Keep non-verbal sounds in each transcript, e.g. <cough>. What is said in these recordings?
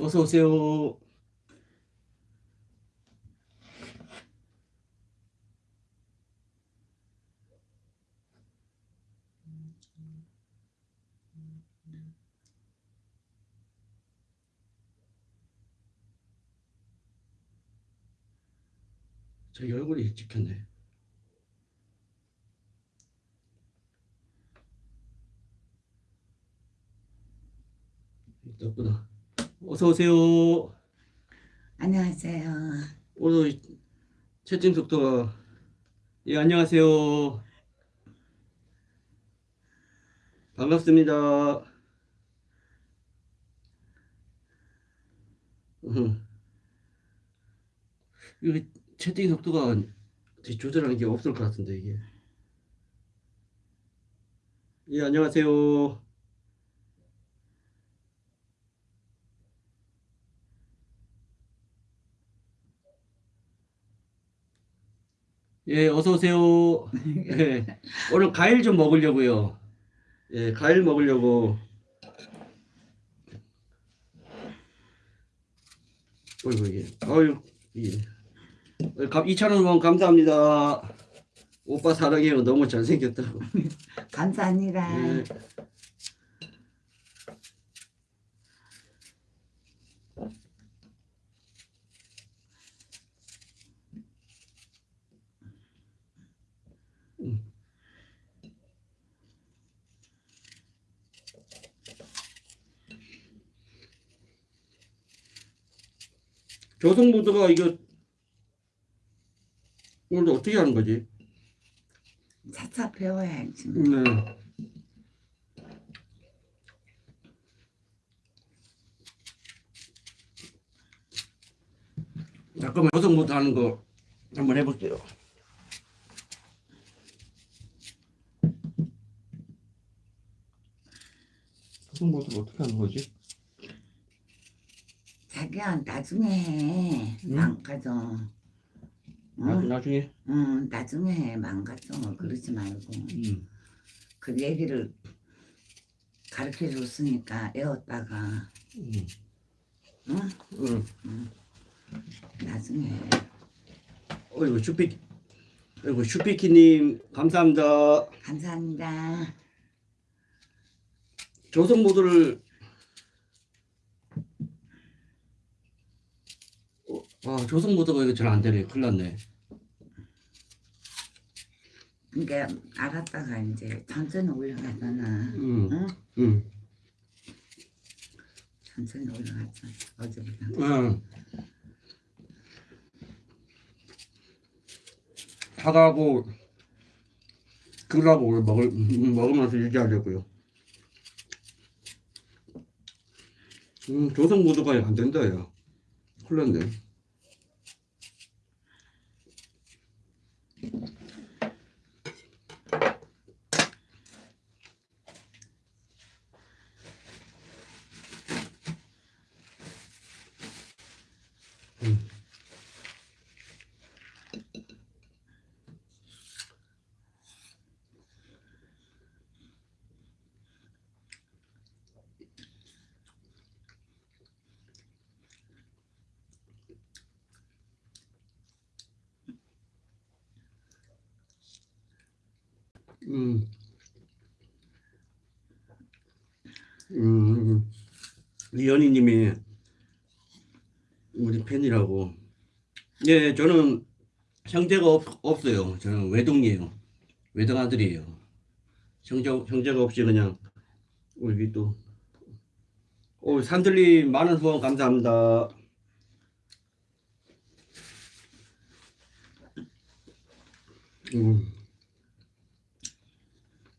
어서 오세요. 저기 얼굴이 찍혔네. 있구나. 어서 오세요. 안녕하세요. 오늘 채팅 속도가 예 안녕하세요. 반갑습니다. 음. 이거 채팅 속도가 되게 조절하는 게 없을 것 같은데 이게. 예 안녕하세요. 예, 어서 오세요. <laughs> 예, 오늘 과일 좀 먹으려고요. 예, 과일 먹으려고. 어이구 이게, 어유 이게. 2,000원 원 감사합니다. 오빠 사랑해요. 너무 잘생겼다고. <laughs> 감사합니다. 예. 조성모드가 이거 오늘 어떻게 하는 거지? 차차 배워야지. 네. 잠깐만 조성모드 하는 거 한번 해볼게요. 조성모드 어떻게 하는 거지? 자기야 나중에 해. 응? 망가져. 나, 응? 나 중에 응, 나중에 해. 망가져. 그러지 말고. 음. 그 얘기를 가르쳐 줬으니까 애웠다가 음. 응? 음. 나중에 해. 어이구 슈피 어이구 슈피키님 감사합니다. 감사합니다. 조성 모드를 어, 아 조성 모드가 이거 잘 안 되네. 큰일 났네. 그러니까 알았다가 이제 천천히 올라가잖아. 음. 응? 음. 천천히 올라갔잖아. 어제보다. 응. 사과하고 귤하고 먹을 음, 먹으면서 유지하려고요. 음 조성 모드가 안 된다 야. 큰일 났네. 음. 음. 리연이님이 우리 팬이라고. 예, 저는 형제가 없, 없어요. 저는 외동이에요. 외동 아들이에요. 형제, 형제가 없이 그냥 우리 또 오, 산들리 많은 후원 감사합니다. 음.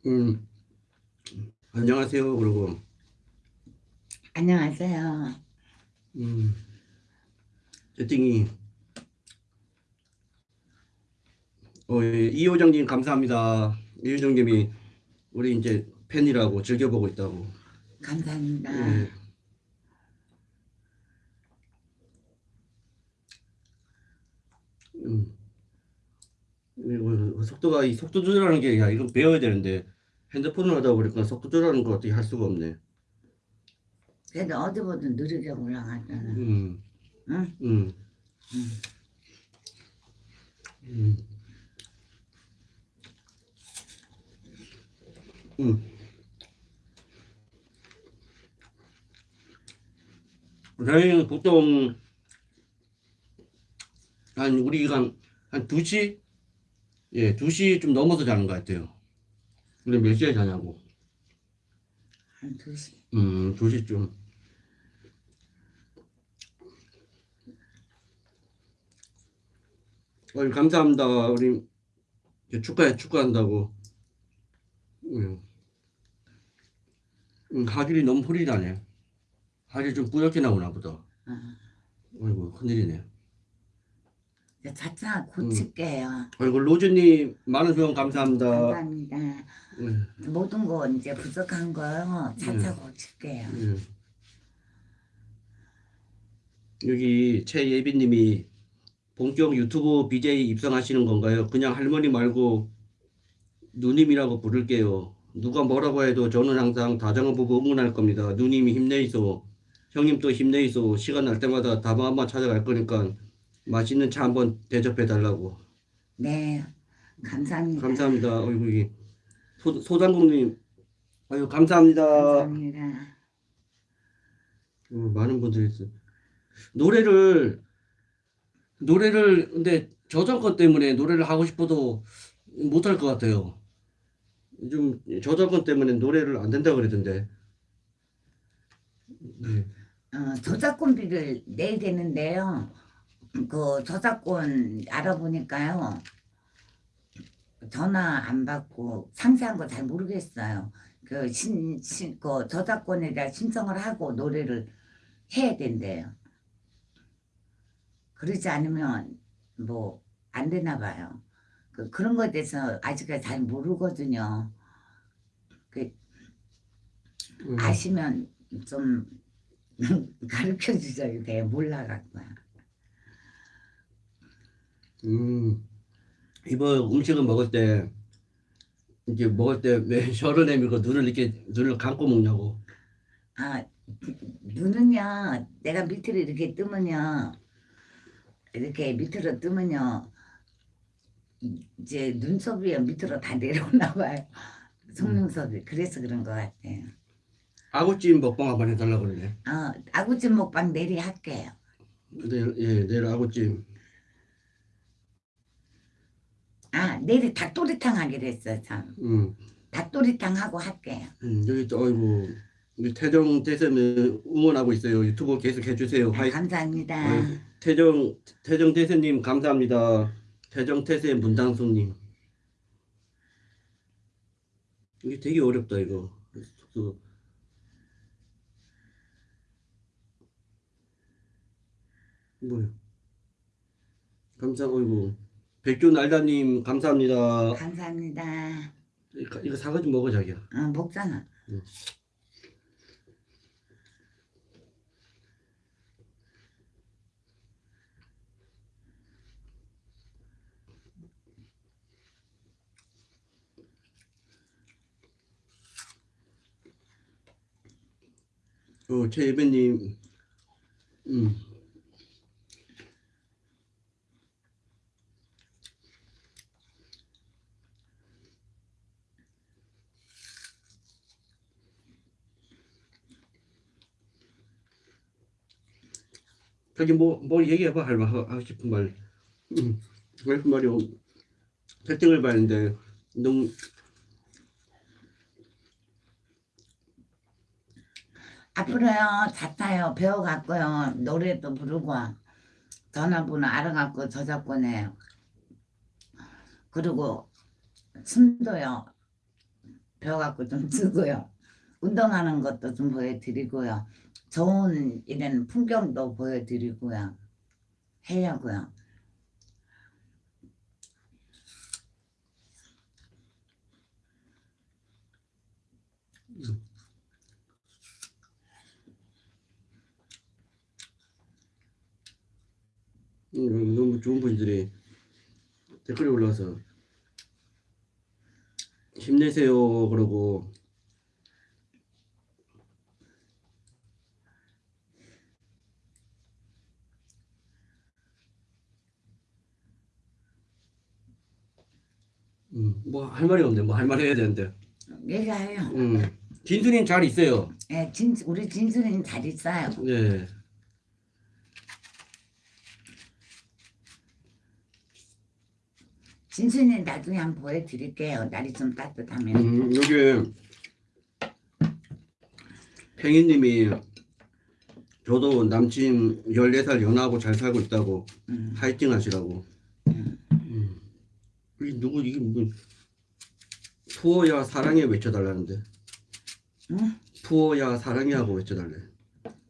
음. 안녕하세요. 그리고 안녕하세요. 음. 채팅이 어, 예, 이호정님 감사합니다. 이호정님이 우리 이제 팬이라고 즐겨보고 있다고. 감사합니다. 예. 음. 이거 속도가 이 속도 조절하는 게 야, 이거 배워야 되는데 핸드폰을 하다 보니까 속도 조절하는 거 어떻게 할 수가 없네. 그래도 어제보다 느리게 올라갔잖아. 음, 응? 음, 응. 음. 음. 저희는 보통 한 우리가 한, 한 2시? 예, 2시 좀 넘어서 자는 것 같아요. 근데 몇 시에 자냐고? 한 2시. 음, 2시쯤. 어이, 감사합니다. 우리 축하해, 축하한다고. 음. 음, 하길이 너무 흐리 나네. 하길이 좀 뿌옇게 나오나 보다. 어. 어이구, 큰일이네. 이제 차차 고칠게요. 아이고, 로즈님, 많은 후원 감사합니다. 감사합니다. 음, 모든 거 이제 부족한 거 차차 고칠게요. 음. 여기 최예빈님이 본격 유튜브 BJ 입성하시는 건가요? 그냥 할머니 말고 누님이라고 부를게요. 누가 뭐라고 해도 저는 항상 다정한 부부 응원할 겁니다. 누님이 힘내이소. 형님 또 힘내이소. 시간 날 때마다 다방 한번 찾아갈 거니까 맛있는 차 한번 대접해 달라고. 네, 감사합니다. 감사합니다. 어이구 이 소, 소장국님 아유 감사합니다. 감사합니다. 어, 많은 분들이 있어요. 노래를 노래를 근데 저작권 때문에 노래를 하고 싶어도 못할 것 같아요. 좀 저작권 때문에 노래를 안 된다 그러던데. 네. 어, 저작권비를 내야 되는데요. 그 저작권 알아보니까요. 전화 안 받고 상세한 거 잘 모르겠어요. 그 신, 신, 그 저작권에 대한 신청을 하고 노래를 해야 된대요. 그러지 않으면 뭐 안 되나 봐요. 그, 그런 거에 대해서 아직까지 잘 모르거든요. 그 음, 아시면 좀 <laughs> 가르쳐 주셔야 돼요. 몰라갖고요. 음, 이번 음식을 먹을 때 이제 먹을 때 왜 혀를 내밀고 눈을 이렇게 눈을 감고 먹냐고. 아, 눈은요, 내가 밑으로 이렇게 뜨면요, 이렇게 밑으로 뜨면요, 이제 눈썹이 밑으로 다 내려오나 봐요. 속눈썹이. 그래서 그런 것 같아요. 아구찜 먹방 한번 해달라고 그러네. 어, 아구찜 먹방 내리 할게요. 내일 예 내일 아구찜. 아, 내리 닭도리탕 하기로 했어요, 참. 음. 닭도리탕 하고 할게요. 음, 여기 또 어이구 우리 태정 대세는 응원하고 있어요. 유튜브 계속 해주세요. 아, 화이 감사합니다. 태정 태정 대세님 감사합니다. 태정 태세 문당수님 이게 되게 어렵다 이거. 그, 뭐야? 감사 어이구 백준 알다님 감사합니다. 감사합니다. 이거, 이거 사과 좀 먹어 자기야. 어, 먹잖아. 어, 최 예배님, 음, 저기 뭐, 뭐 얘기해봐, 할 말, 하고 싶은 말. 음, 하고 싶은 말이 없- 채팅을 봤는데, 너무, 앞으로요 자타요. 배워갖고요 노래도 부르고 전화번호 알아갖고 저작권에. 그리고 춤도요 배워갖고 좀 쓰고요. 운동하는 것도 좀 보여드리고요. 좋은 이런 풍경도 보여드리고요. 하려고요 너무 좋은 분들이 댓글이 올라와서 힘내세요 그러고. 음, 뭐할 말이 없네. 뭐 할 말 해야 되는데. 얘기해요. 음. 진수님 예, 잘 있어요. 네, 진, 우리 진수님 잘 있어요. 네. 진순이 나중에 한번 보여드릴게요. 날이 좀 따뜻하면. 음, 여기 팽이님이 저도 남친 14살 연하고 잘 살고 있다고 음. 파이팅 하시라고. 음. 이 누구 이게 뭐 푸어야 사랑해 외쳐달라는데. 응? 푸어야 사랑해 하고 외쳐달래.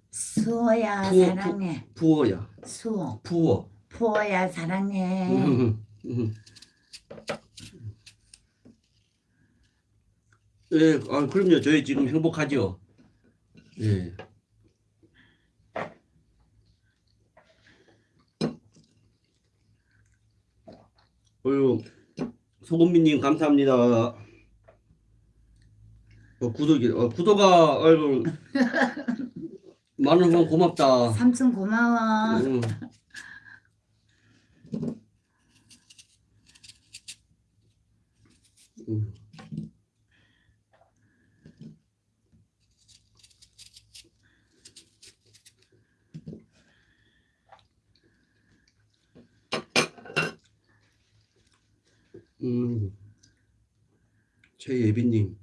수호야 푸어, 사랑해. 푸 어야. 수호. 푸어. 푸어야 사랑해. 음, 음. 예, 아, 그럼요. 저희 지금 행복하죠. 예. 어유 소금미님 감사합니다. 어, 구독이, 어, 구독아, 아이고, <laughs> 많은 분 고맙다. 삼촌 고마워. 음. 음. 음. 최예빈님.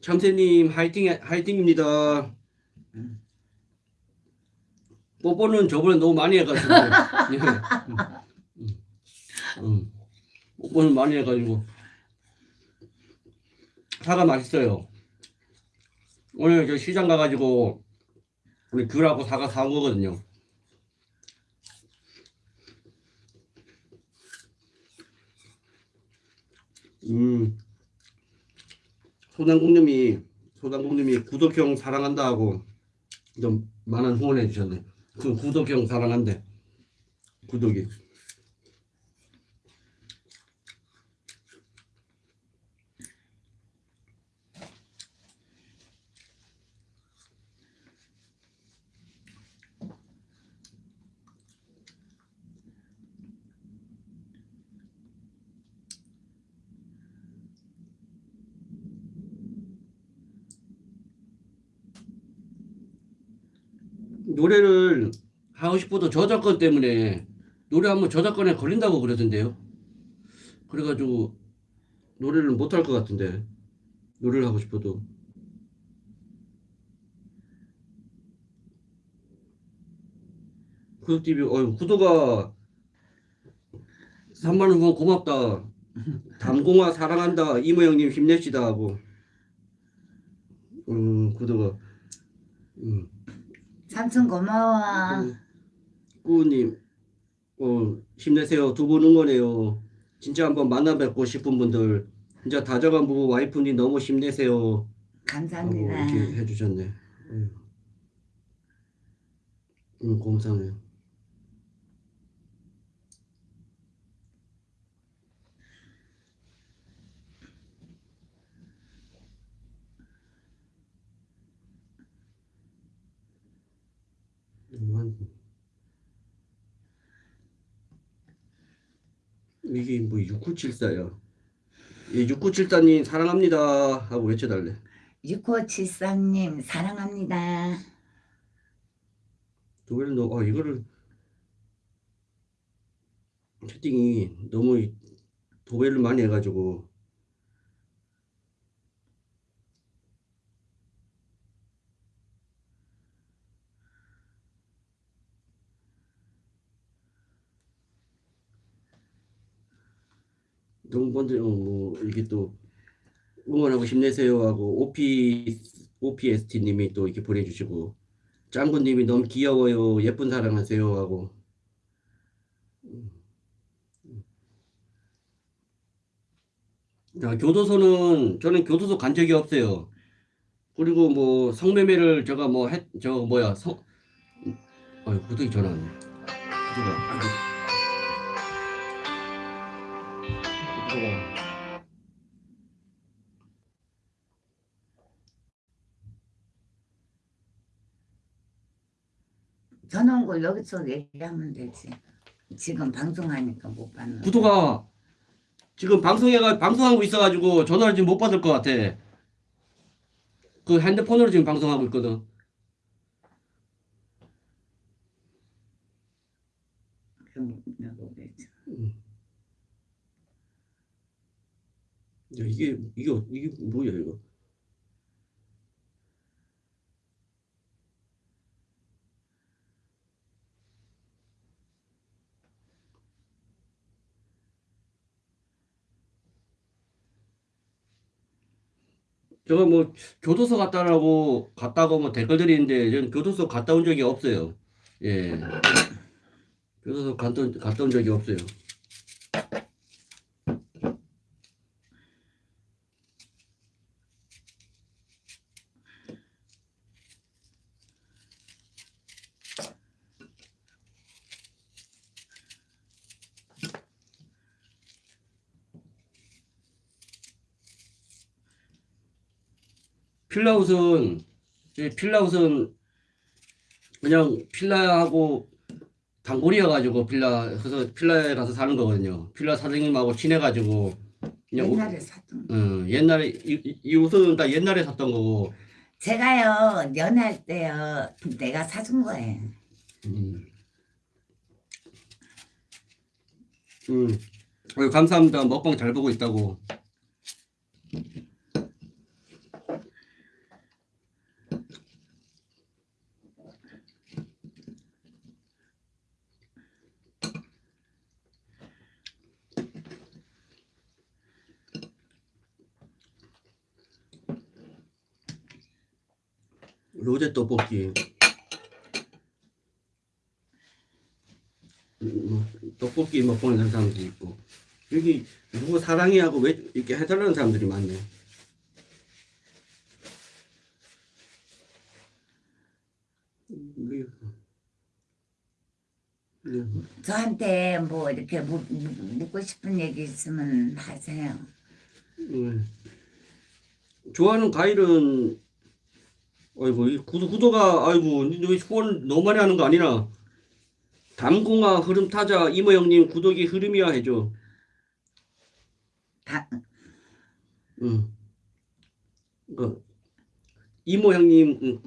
참새님 화이팅 화이팅입니다. 뽀뽀는 저번에 너무 많이 해가지고 <laughs> 예. 음, 음. 뽀뽀는 많이 해가지고 사과 맛있어요. 오늘 저 시장 가가지고 우리 귤하고 사과 사온 거거든요. 음. 소장공님이 소장공님이 구독형 사랑한다 하고 좀 많은 후원해 주셨네. 그 구독형 사랑한대. 구독이. 노래를 하고 싶어도 저작권 때문에 노래 하면 저작권에 걸린다고 그러던데요. 그래가지고 노래를 못 할 것 같은데 노래를 하고 싶어도 구독 TV 어 구독아 3만 원 후원 고맙다. 담공아 사랑한다. 이모 형님 힘냅시다 하고 음 구독아 음. 삼촌 고마워. 음, 꾸우님, 어, 힘내세요. 두 분 응원해요. 진짜 한번 만나 뵙고 싶은 분들, 진짜 다정한 부부 와이프님 너무 힘내세요. 감사합니다. 이렇게 해주셨네. 음, 음 감사해요. 음, 한- 이게 뭐 6974야. 예, 6974님 사랑합니다 하고 외쳐달래. 6573님 사랑합니다. 도배를 너, 아, 이거를 채팅이 너무 이- 도배를 많이 해가지고 먼저 어, 뭐 이게 또 응원하고 힘내세요 하고 OP OPST님이 또 이렇게 보내주시고 짱구 님이 너무 귀여워요 예쁜 사랑하세요 하고 자, 교도소는 저는 교도소 간 적이 없어요. 그리고 뭐 성매매를 제가 뭐 했, 저 뭐야 성, 어, 구독이 전화 왔네. 구독아, 아이 고. 구독아. 전화 온거 여기서 얘기하면 되지. 지금 방송하니까 못 받는. 구도가 지금 방송해가 방송하고 있어가지고 전화를 지금 못 받을 것 같아. 그 핸드폰으로 지금 방송하고 있거든. 그럼 내가 그랬지. 야, 이게 이게 어- 이게 뭐야 이거? 저거 뭐 교도소 갔다라고 갔다고 뭐 댓글들이 있는데 저는 교도소 갔다 온 적이 없어요. 예. 교도소 온, 갔다 온 적이 없어요. 필라웃은 이 필라웃은 그냥 필라하고 단골이어가지고 필라 그래서 필라에 가서 사는 거거든요. 필라 사장님하고 친해가지고 그냥 옛날에 샀던 거. 어, 옛날에 이, 이- 이 옷은 다 옛날에 샀던 거고 제가요 연애할 때요 내가 사준 거예요. 음. 음. 감사합니다. 먹방 잘 보고 있다고. 로제 떡볶이. 음, 뭐, 떡볶이 먹방하는 사람도 있고 여기 누구 사랑해 하고 왜 이렇게 해달라는 사람들이 많네. 저한테 뭐 이렇게 묻, 묻- 묻고 싶은 얘기 있으면 하세요. 음. 좋아하는 과일은 아이고 이 구도 구도가 아이고 너 후원 너무 많이 하는 거 아니나? 담공아 흐름 타자 이모 형님 구독이 흐름이야 해줘. 다, 응. 그 이모 형님 응,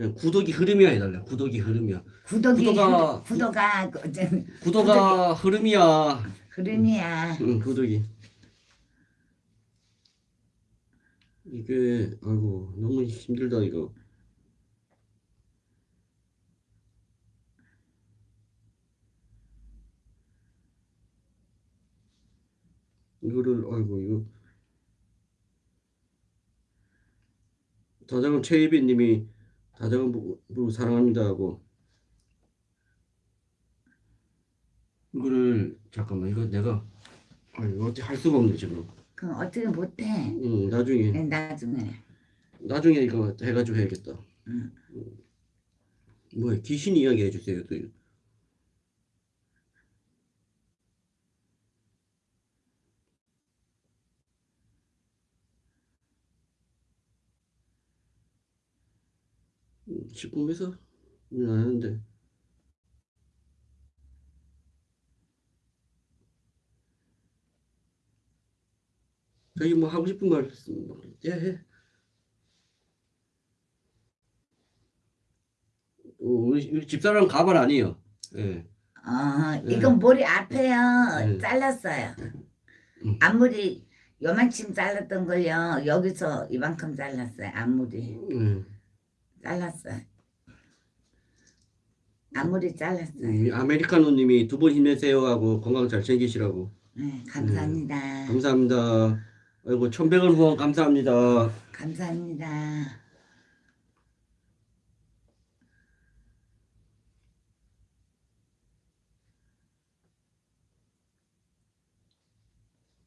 응, 구독이 흐름이야 해달래. 구독이 흐름이야. 구독이 구도가- 구도가 그, 저, 구도가 흐름이야. 흐름이야. 응, 구독이. 이게 아이고 너무 힘들다 이거. 이거를 아이고 이거 최희빈님이 다정은 보고, 보고 사랑합니다 하고 이거를 잠깐만 이거 내가 아 이거 어떻게 할 수가 없네 지금 그럼 어떻게 못해? 응 나중에 네, 나중에. 나중에 이거 해가지고 해야겠다 응. 뭐야 귀신 이야기 해주세요 또 음, 10분에서 안 하는데 저기 뭐 하고 싶은 말 예, 해. 어, 우리, 우리 집사람 가발 아니에요. 예. 어, 네. 이건 머리 앞에요. 네. 잘랐어요. 음. 앞머리 요만큼 잘랐던 걸요. 여기서 이만큼 잘랐어요. 앞머리 예. 잘랐어요. 앞머리 잘랐어요. 음, 아메리카노님이 두 분 힘내세요 하고 건강 잘 챙기시라고. 네, 감사합니다. 감사합니다. 아이고 천백원 후원 감사합니다. 감사합니다.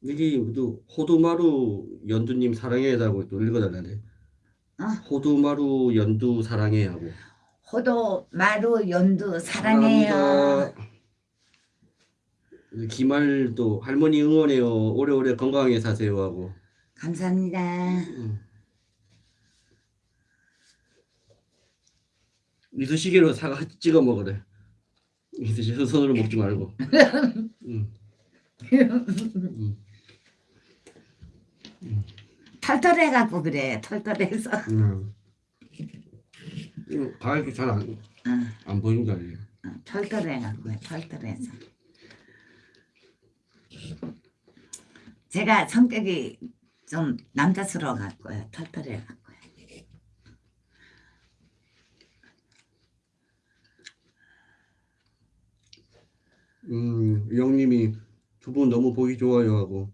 여기 또 호두마루 연두님 사랑해라고 또 읽어달라네. 어? 호두마루 연두 사랑해 하고. 호도 마루 연두 사랑해요. 사랑합니다. 기말도 할머니 응원해요. 오래오래 건강하게 사세요 하고. 감사합니다. 음. 이쑤시개로 사과 찍어 먹으래. 이쑤시개 손으로 먹지 말고. <laughs> 음. 음. 털털해갖고 그래. 털털해서. 음. 이거 가을도 잘안 응, 안거 아니에요? 응, 털털해갖고 털털해서. 제가 성격이 좀 남자스러워 갖고요. 털털해갖고 음, 영님이 두 분 너무 보기 좋아요 하고.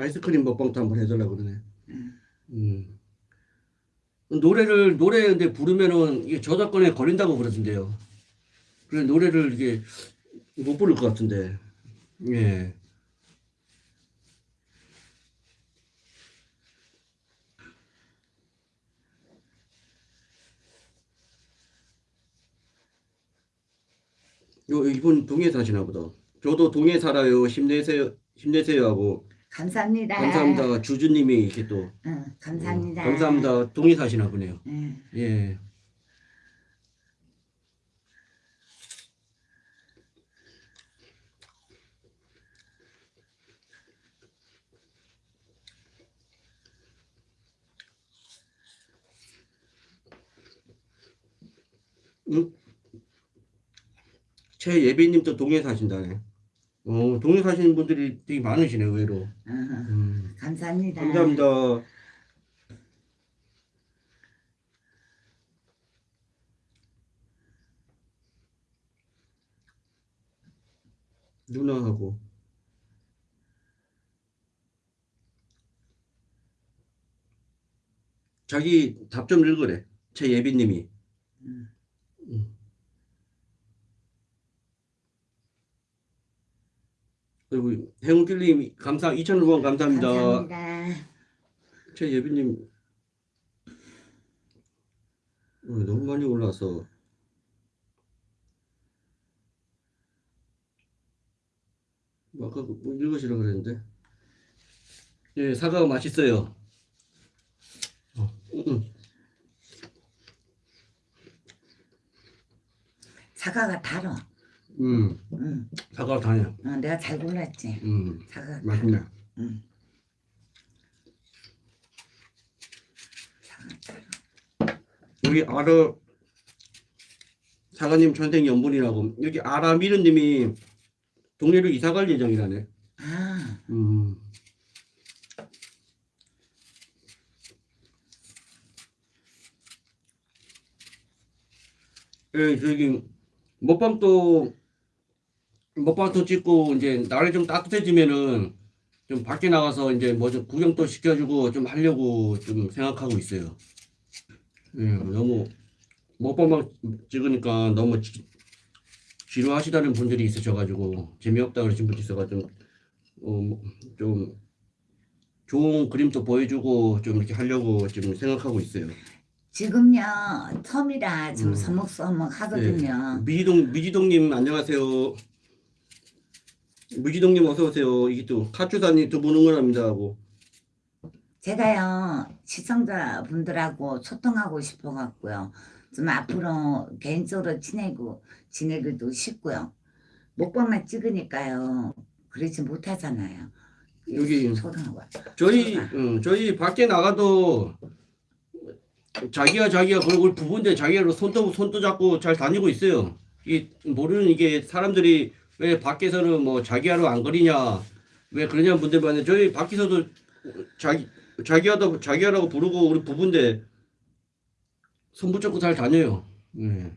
아이스크림 먹방도 한번 해달라고 그러네. 음. 노래를 노래 근데 부르면은 이게 저작권에 걸린다고 그러던데요. 그래 노래를 이게 못 부를 것 같은데. 예. 요 이분 동해 사시나 보다. 저도 동해 살아요. 힘내세요. 힘내세요 하고 감사합니다 감사합니다. 주주님이 이렇게 또 응, 감사합니다 어, 감사합니다. 동해 사시나 보네요. 응. 예. 음? 최예빈님도 동해 사신다네. 어, 동해 사시는 분들이 되게 많으시네, 의외로. 응, 음. 감사합니다 감사합니다. 누나하고 자기 답 좀 읽으래. 최예빈님이. 음. 음. 그리고 행운길님 감사 2,000원 감사합니다. 감사합니다. 최예빈님. 어, 너무 많이 올라서. 뭐 아까 뭐 읽으시라 그랬는데. 예 사과가 맛있어요. 어, 음, 사과가 달어 음 응. 사과가 다냐. 어, 내가 잘 골랐지 음 사과가 맛있네. 응. 여기 아르 사과님 전생 연분이라고 여기 아라미르님이 동네로 이사 갈 예정이라네. 아 음. 예, 저기 먹방도 먹방도 찍고 이제 날이 좀 따뜻해지면은 좀 밖에 나가서 이제 뭐 좀 구경도 시켜주고 좀 하려고 좀 생각하고 있어요. 예, 너무 먹방만 찍으니까 너무 지, 지루하시다는 분들이 있으셔가지고 재미없다 그러신 분도 있어가지고 어, 뭐, 좀 좋은 그림도 보여주고 좀 이렇게 하려고 지금 생각하고 있어요. 지금요 텀이라 좀 음. 서먹서먹 하거든요. 미지동 미지동님 안녕하세요. 미지동님 어서 오세요. 이게 또 카츠사님 두분 응원합니다 하고 제가요 시청자 분들하고 소통하고 싶어 갖고요. 좀 앞으로 개인적으로 지내고 지내기도 싶고요. 먹방만 찍으니까요. 그러지 못하잖아요. 여기 소통하고. 저희 응, 저희 밖에 나가도 자기가 자기가 그걸 부부인데 자기가 손도 손도 잡고 잘 다니고 있어요. 이 모르는 이게 사람들이 왜 밖에서는 뭐 자기야로 안 거리냐 왜 그러냐 분들 많은데 저희 밖에서도 자기 자기야도 자기야라고 부르고 우리 부부인데 손 붙잡고 잘 다녀요. 네.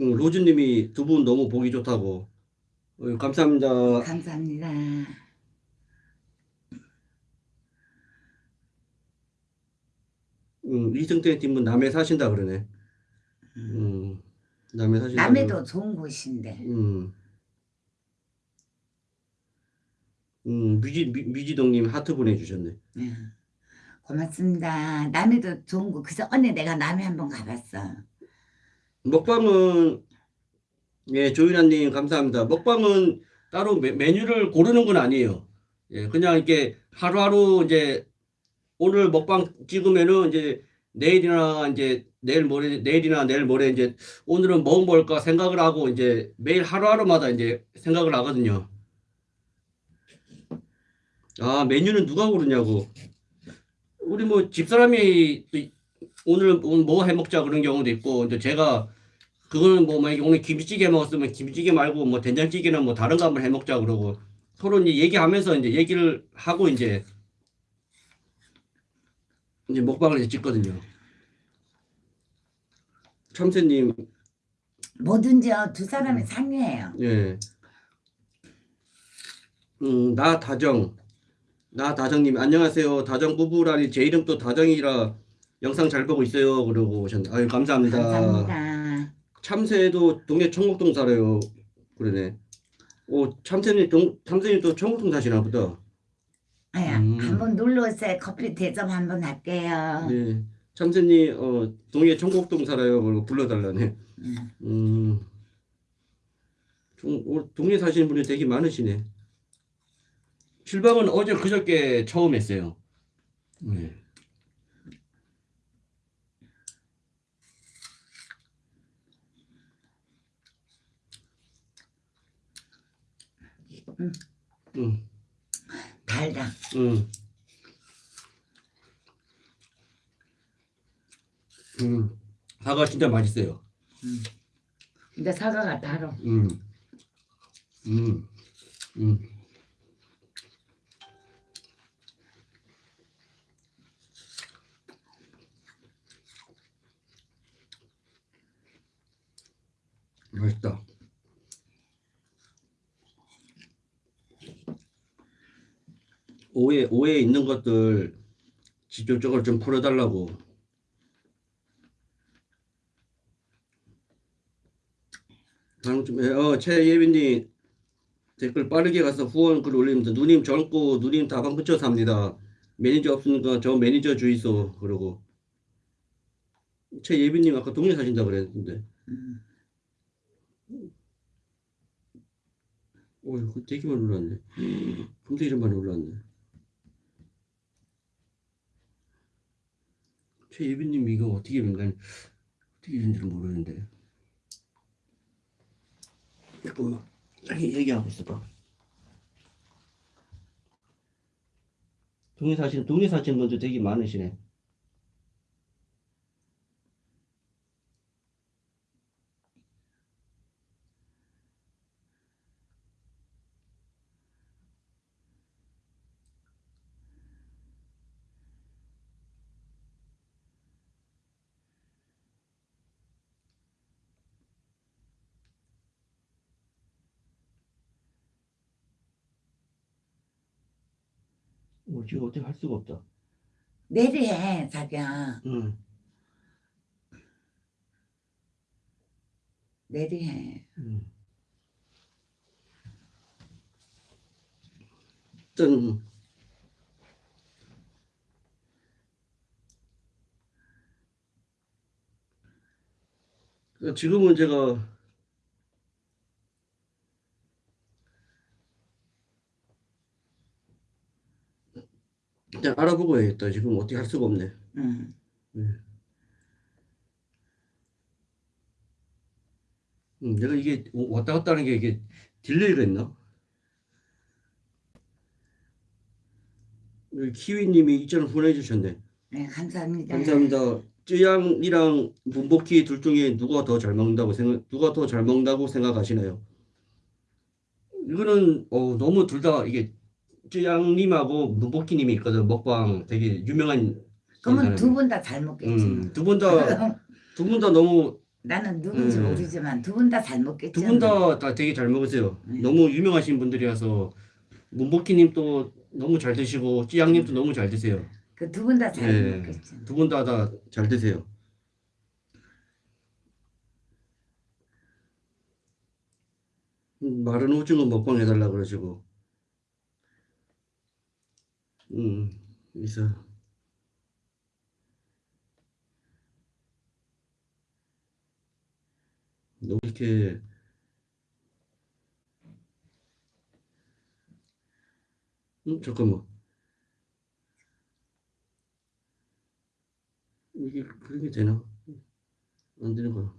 응, 로즈님이 두 분 너무 보기 좋다고 어, 감사합니다. 감사합니다. 음, 이승태 팀은 남해 사신다 그러네. 음, 남해 사신다. 남해도 좋은 곳인데. 음. 음, 미지 미, 미지동님 하트 보내주셨네. 네. 고맙습니다. 남해도 좋은 곳. 그저 언니 내가 남해 한번 가봤어. 먹방은 예, 조윤아님 감사합니다. 먹방은 따로 메, 메뉴를 고르는 건 아니에요. 예, 그냥 이렇게 하루하루 이제 오늘 먹방 찍으면은 이제 내일이나 이제 내일 모레 내일이나 내일 모레 이제 오늘은 뭐 먹을까 생각을 하고 이제 매일 하루하루마다 이제 생각을 하거든요. 아, 메뉴는 누가 고르냐고. 우리 뭐 집사람이 또 오늘 뭐 해 먹자 그런 경우도 있고 이제 제가 그거는 뭐 만약에 오늘 김치찌개 먹었으면 김치찌개 말고 뭐 된장찌개나 뭐 다른 거 한번 해 먹자 그러고 서로 이제 얘기하면서 이제 얘기를 하고 이제 이제 먹방을 이제 찍거든요. 참새님, 뭐든지요 두 사람이 상의해요. 예. 음, 나 다정, 나 다정님 안녕하세요. 다정 부부라니 제 이름도 다정이라 영상 잘 보고 있어요. 그러고 오셨네. 아유 감사합니다. 감사합니다. 참새도 동네 청곡동 살아요. 그러네. 오 참새님 동 참새님 또 청곡동 사시나 보다. 아야 음. 한번 놀러 오세요. 커피 대접 한번 할게요. 네. 참새님 어 동네 청곡동 살아요. 그리고 불러달라네. 음. 음. 동네 사시는 분이 되게 많으시네. 실방은 어제 그저께 처음 했어요. 네. 음. 음, 달다. 음. 음, 사과 진짜 맛있어요. 근데 사과가 달어. 음, 음, 음. 맛있다. 오해 오해 있는 것들 직접적으로 좀 풀어달라고. 다음 좀 해. 어 최예빈님 댓글 빠르게 가서 후원 글 올립니다. 누님 젊고 누님 다방 근처 삽니다. 매니저 없으니까 저 매니저 주의소 그러고 최예빈님 아까 동네 사신다 그랬는데. 음. 어휴, 되게 많이 올랐네. 근데 이런 많이 올랐네. 최예빈님 이거 어떻게 인간 어떻게 된지를 모르는데. 잠깐만, 여기 얘기하고 있어 봐. 동네 사시는 동네 사시는 분들 되게 많으시네. 뭐 지금 어떻게 할 수가 없다. 내리 해 자기야. 응. 내리해. 음. 일단 그 지금은 제가 일단 알아보고 해야겠다. 지금 어떻게 할 수가 없네. 응. 음, 내가 이게 왔다 갔다 하는 게 이게 delay가 있나? 여기 키위님이 이전을 보내주셨네. 네 감사합니다. 감사합니다. 쯔양이랑 문복희 둘 중에 누가 더 잘 먹는다고 생각, 누가 더 잘 먹는다고 생각하시나요? 이거는 어, 너무 둘 다 이게 쯔 양님하고 문복희님이 있거든. 먹방 되게 유명한 그러면. 두 분 다 잘 먹겠지. 음, 두분 다 <laughs> 두 분 다 너무 나는 누군지 음. 모르지만 두 분 다 잘 먹겠지. 두 분 다 다 되게 잘 먹으세요. 네. 너무 유명하신 분들이라서 문복희님도 너무 잘 드시고 찌양님도 너무 잘 드세요. 그 두 분 다잘 네. 먹겠지. 두 분 다 다 잘 드세요. 음, 마른 오징어 먹방 해달라 그러시고. 음, 그래서 너무 이렇게 음, 잠깐만 이게 그런 게 되나? 안 되는 거야.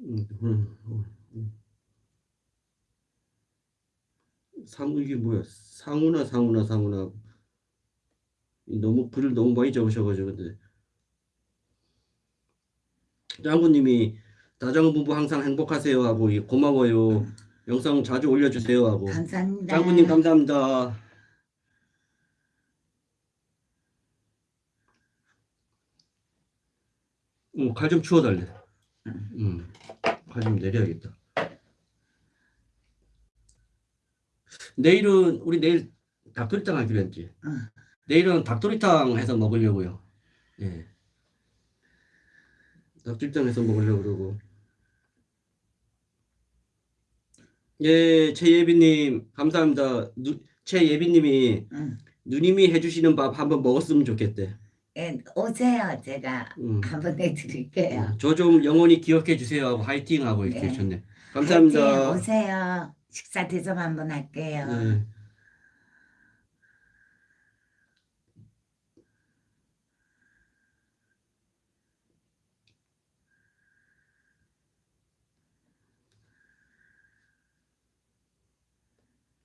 음, 어, 음, 음. 상 이게 뭐야? 상우나 상우나 상우나 너무 글을 너무 많이 적으셔가지고 근데 짱구님이 다정 부부 항상 행복하세요 하고 이 고마워요 영상 자주 올려주세요 하고 감사합니다. 짱구님 감사합니다. 음, 칼좀 치워달래. 음, 칼좀 내려야겠다. 내일은 우리 내일 닭도리탕 하기로 했지. 응. 내일은 닭도리탕 해서 먹으려고요. 예. 닭도리탕 해서 먹으려고 그러고. 예, 최예빈님 감사합니다. 누, 최예빈님이 응. 누님이 해주시는 밥 한번 먹었으면 좋겠대. 예, 오세요. 제가 음. 한번 내드릴게요. 저 좀 영원히 기억해 주세요 하고 화이팅 하고 이렇게 네. 하셨네. 화이팅, 감사합니다. 오세요. 식사 대접 한번 할게요. 네.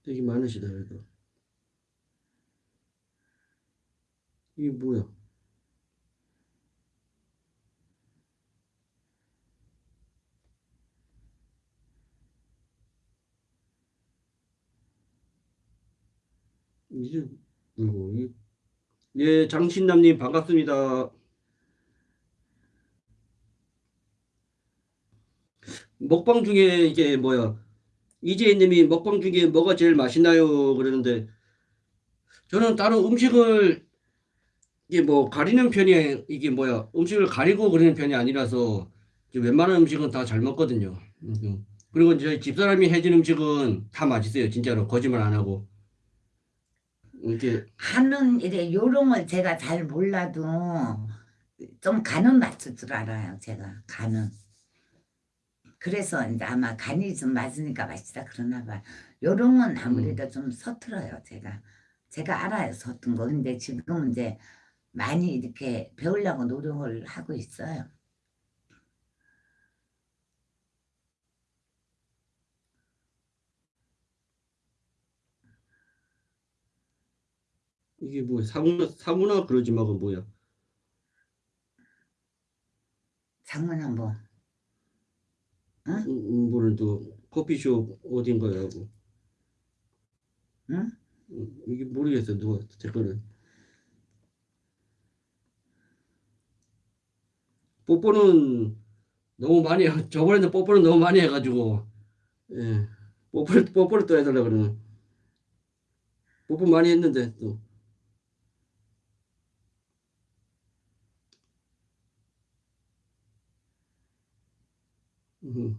되게 많으시다 그래도. 이게 뭐야? 이제 뭐고 이 예, 장신남님 반갑습니다. 먹방 중에 이게 뭐야? 이재희님이 먹방 중에 뭐가 제일 맛있나요? 그러는데 저는 따로 음식을 이게 뭐 가리는 편이 이게 뭐야? 음식을 가리고 그러는 편이 아니라서 웬만한 음식은 다 잘 먹거든요. 음. 그리고 이제 집사람이 해준 음식은 다 맛있어요. 진짜로 거짓말 안 하고. 이렇게 하는 일에 요령을 제가 잘 몰라도 좀 간은 맞출 줄 알아요. 제가 간은. 그래서 이제 아마 간이 좀 맞으니까 맛있다 그러나 봐. 요령은 아무래도 좀 서툴어요. 제가. 제가 알아요. 서툰 거. 근데 지금 이제 많이 이렇게 배우려고 노력을 하고 있어요. 이게 뭐야? 사무나 사무나 그러지 마가 뭐야? 장문은 뭐 음, 음, 뭐는 또 커피숍 어딘가에 하고. 응? 음, 이게 모르겠어 누가 댓글을. 뽀뽀는 너무 많이 해- 저번에는 뽀뽀는 너무 많이 해가지고 예 뽀뽀를 뽀뽀를 또 해달라 그러는 뽀뽀 많이 했는데 또 음.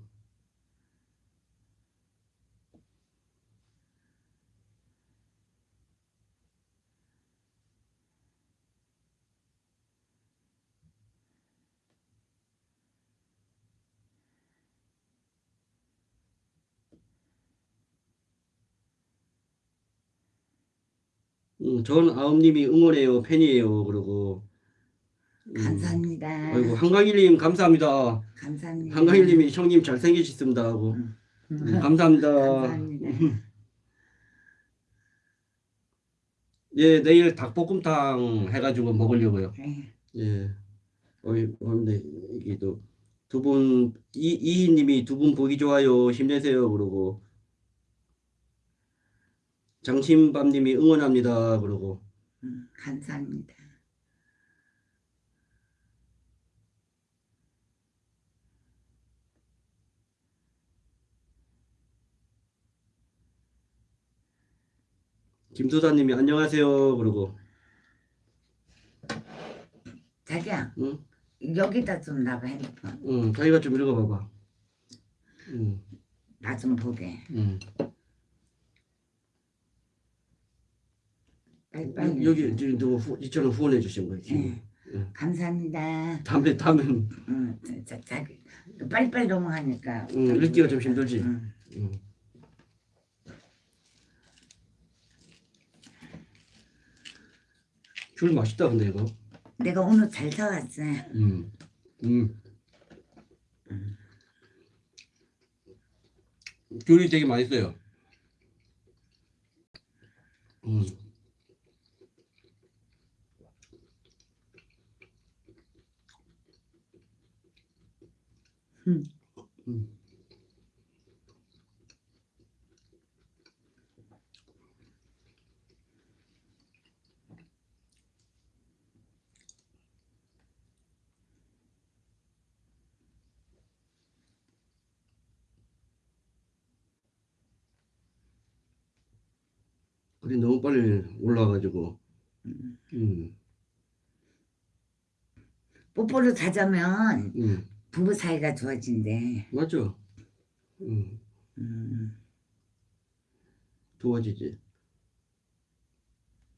음, 전 아음님이 응원해요 팬이에요 그러고 음, 감사합니다. 아이고 한강일님 감사합니다 감사합니다. 한강일님이 형님 잘생기셨습니다 하고 음. 음, 감사합니다. 감사합니다. <laughs> 예, 내일 닭볶음탕 해가지고 먹으려고요. 네. 예. 어이, 근데 이게 또 두 분, 이, 이희님이 두 분 보기 좋아요. 힘내세요. 그러고. 장신밤님이 응원합니다. 그러고. 음, 감사합니다. 김수사님이 안녕하세요. 그러고. 자기야 응? 여기다 좀 놔봐 핸드폰 응, 자기가 좀 읽어봐봐. 응, 나 좀 보게 응. 빨리 빨리 여기 지금 누구 후, 이처럼 후원해 주신 거예요. 네. 응. 감사합니다 다음에, 다음에, 응, 자, 자기 빨리빨리 넘어가니까 응, 읽기가 좀 힘들지. 응. 응. 귤 맛있다 근데 이거. 내가 오늘 잘 사왔어요. 음. 음. 귤이 되게 맛있어요. 음. 음. 음. 빨리 올라와가지고 음, 뽀뽀를 가자면 음, 부부 사이가 좋아진대. 맞죠? 음, 음. 도와지지.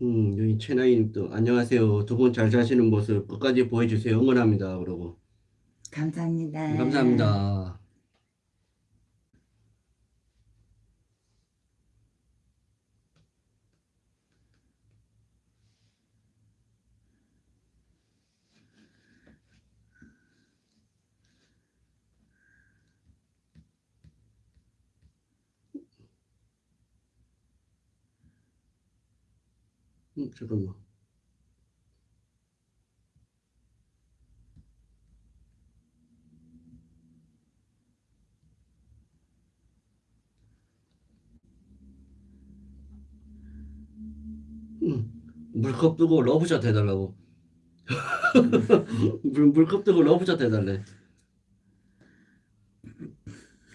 음, 여기 최나희님도 안녕하세요. 두 분 잘 사시는 모습 끝까지 보여주세요. 응원합니다. 그러고 감사합니다. 감사합니다. 음, 잠깐만. 음, 물컵 뜨고 러브샷 해달라고. <laughs> 물, 물컵 뜨고 러브샷 해달래.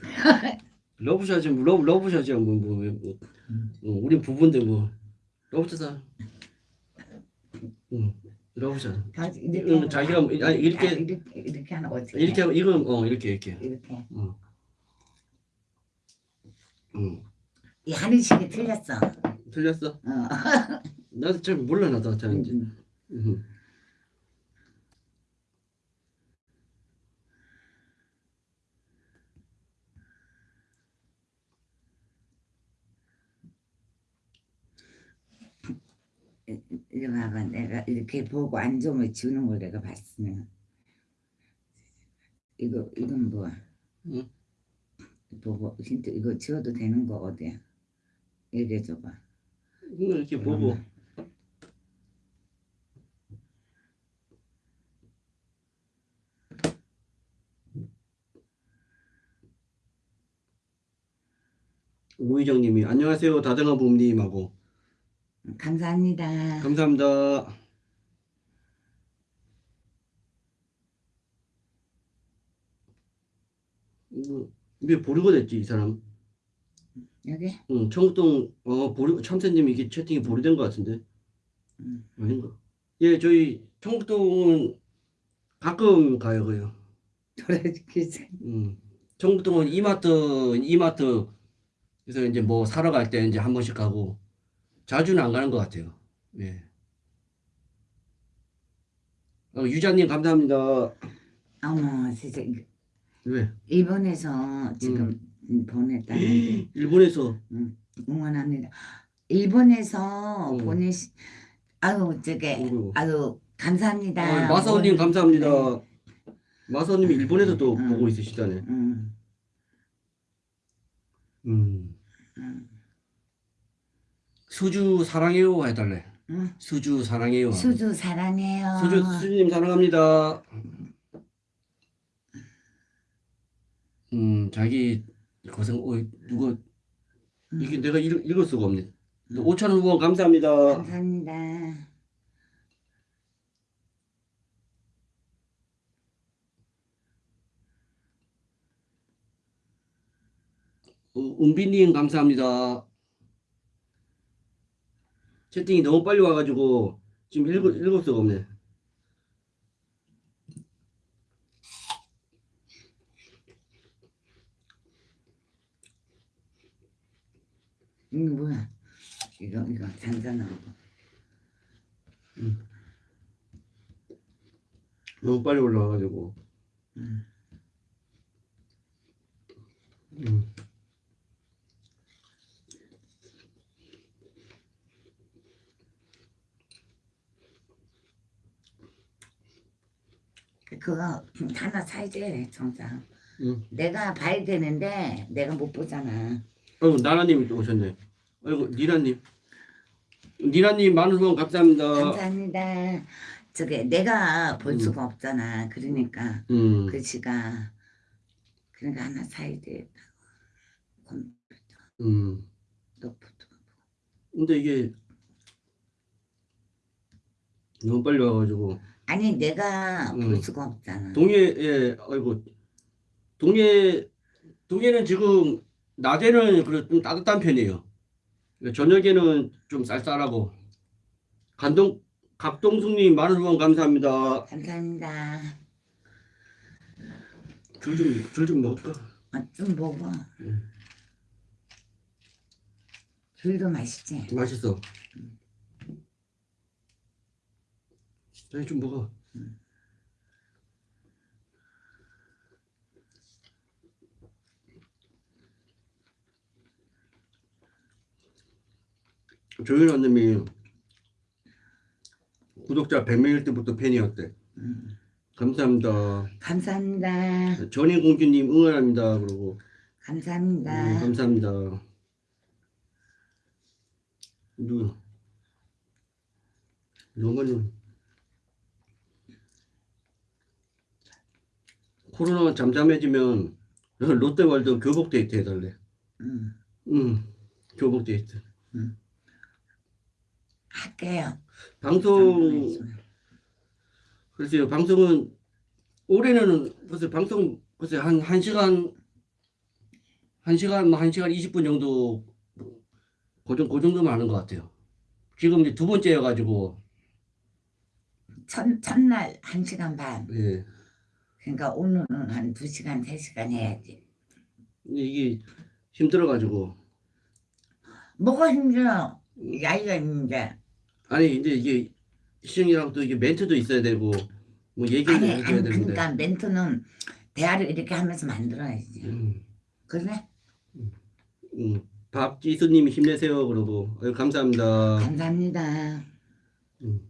<laughs> 러브샷이 뭐 러브 러브샷이야 뭐 뭐 뭐, 뭐, 뭐, 우리 부부인데 뭐 러브샷. 응, 러브샷. 다 이렇게 응, 하는 자기가 거야? 아니, 이렇게- 아, 이렇게 이렇게 거 어떻게? 이렇게 하고 이건 어 이렇게 이렇게. 이렇게. 응. 응. 이 하는 식이 틀렸어. 틀렸어? 어. <laughs> 나도 잘 몰라 나도 잘 이제. 음. 응. 이거 봐봐 내가 이렇게 보고 안 좋으면 지우는 걸 내가 봤으면. 이거 이건 뭐야 응? 보고 힌트 이거 지워도 되는 거 어디야 얘기해 줘봐. 이거 이렇게 보고. 우희정님이 안녕하세요 다정한 부모님하고 감사합니다 감사합니다. 왜 보류가 됐지 이 사람? 여기 응, 청동 어 보류 참새님 이게 채팅이 보류된 것 같은데 음. 아닌가? 예, 저희 청동은 가끔 가요, 그요. 돌아주겠지 음, 청동은 이마트 이마트 그래서 이제 뭐 사러 갈 때 이제 한 번씩 가고 자주는 안 가는 것 같아요. 예. 어, 유자님 감사합니다. 어머 이거 왜? 일본에서 지금 보냈다는데 <gasps> 일본에서 응원합니다 일본에서 음. 보내시 아유 저게 어이구. 아유 감사합니다 어, 마사오님 감사합니다. 네. 마사오님이 일본에서 또 음. 보고 있으시다네. 음, 음. 음, 수주 사랑해요 해달래. 음. 수주 사랑해요. 수주 사랑해요 수주 수주님 사랑합니다. 음 자기 고생 어 누가 이게 음, 내가 읽, 읽을 수가 없네. 음. 5천 원 후원 감사합니다. 감사합니다 어, 은비님 감사합니다. 채팅이 너무 빨리 와가지고 지금 읽을 읽을 수가 없네. 이거 뭐야 이거 이거 잔잔한 거 너무 빨리 올라와가지고. 음. 음. 그거 <clears throat> 하나 사야지 정상. 응. 내가 봐야 되는데 내가 못 보잖아. 나라님이 또 오셨네. 아이고 니라님. 니라님 많은 후원 감사합니다. 감사합니다. 저게 내가 볼 음. 수가 없잖아. 그러니까 음. 글씨가 그러니까 하나 사야 돼. 컴퓨터 음. 노트북. 근데 이게 너무 빨리 와가지고 아니 내가 볼 음. 수가 없잖아. 동해에 아이고 동해 동해는 지금 낮에는 그래 좀 따뜻한 편이에요. 저녁에는 좀 쌀쌀하고 간동 각동숙님 많은 후원 감사합니다. 감사합니다. 줄좀줄좀 먹을까? 아, 좀 먹어. 음. 귤도 맛있지. 맛있어. 아니 좀 먹어. 조윤아님이 구독자 100명일 때부터 팬이었대. 음. 감사합니다. 감사합니다. 전인공주님 응원합니다. 그러고 감사합니다. 음, 감사합니다. 누 너무는 코로나가 잠잠해지면 롯데월드 교복 데이트 해달래. 음. 응, 교복 데이트. 할게요. 방송 글쎄요 방송은 올해는 글쎄 방송 글쎄 한 1시간 1시간 뭐 1시간 20분 정도 그, 정- 그 정도만 하는 것 같아요. 지금 이제 두 번째여가지고 첫, 첫날 한 시간 반. 예. 그러니까 오늘은 한두 시간, 세 시간 해야지. 이게 힘들어가지고 뭐가 힘들어? 야이가 힘들어. 아니 이제 이게 시청이랑 또 이게 멘트도 있어야 되고 뭐 얘기도 아니, 아니 되는데 그러니까 멘트는 대화를 이렇게 하면서 만들어야지. 음, 그래? 음. 박지수님이 힘내세요 그러고 아유, 감사합니다. 감사합니다. 음.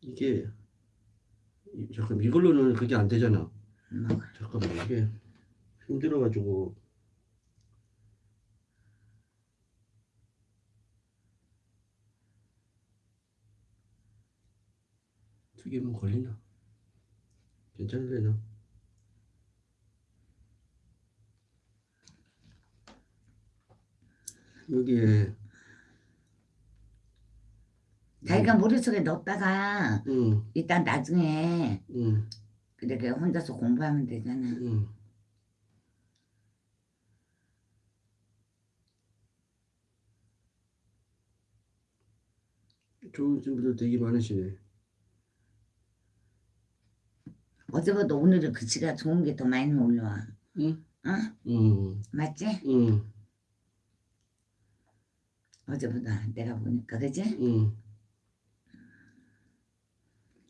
이게 이- 잠깐 이걸로는 그게 안 되잖아. 뭐, 잠깐만 이게 힘들어가지고 두 개면 걸리나? 괜찮으려나? 여기에 자기가 머릿속에 넣었다가 응, 일단 나중에 응, 이렇게 혼자서 공부하면 되잖아. 응. 좋은 친구들 되게 많으시네. 어제보다 오늘은 글씨가 좋은 게 더 많이 올라와. 응? 어? 응, 맞지? 응, 어제보다 내가 보니까 그지? 응.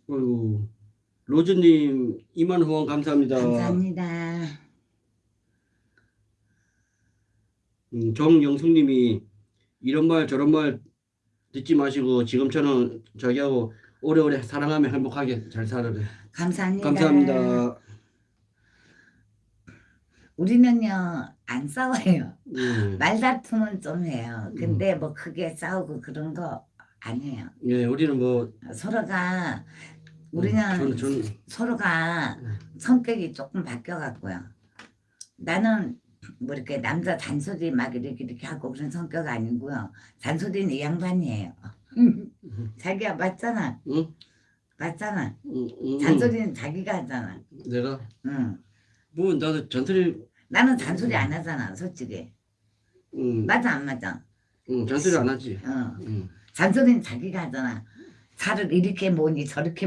어이구, 로즈님 2만 후원 감사합니다. 감사합니다. 음, 정영숙님이 이런 말 저런 말 듣지 마시고 지금처럼 저기하고 오래오래 사랑하며 행복하게 잘 살아래. 감사합니다. 감사합니다. 우리는요 안 싸워요. 예, 말다툼은 좀 해요. 근데 음. 뭐 크게 싸우고 그런 거 안 해요. 예, 우리는 뭐 서로가 음, 우리는 저는 저는 서로가 음. 성격이 조금 바뀌어 갖고요. 나는 뭐 이렇게 남자 잔소리 막 이렇게 이렇게 하고 그런 성격 아니고요. 잔소리는 이 양반이에요. 자기가 맞잖아. 응? 맞잖아. 응, 응, 잔소리는 자기가 하잖아. 응. 내가 응. 뭐 나도 잔소리 나는 잔소리 안 하잖아, 솔직히. 응, 맞아 안 맞아? 응, 잔소리 안 하지. 어. 응, 잔소리는 자기가 하잖아. 차를 이렇게 뭐니 저렇게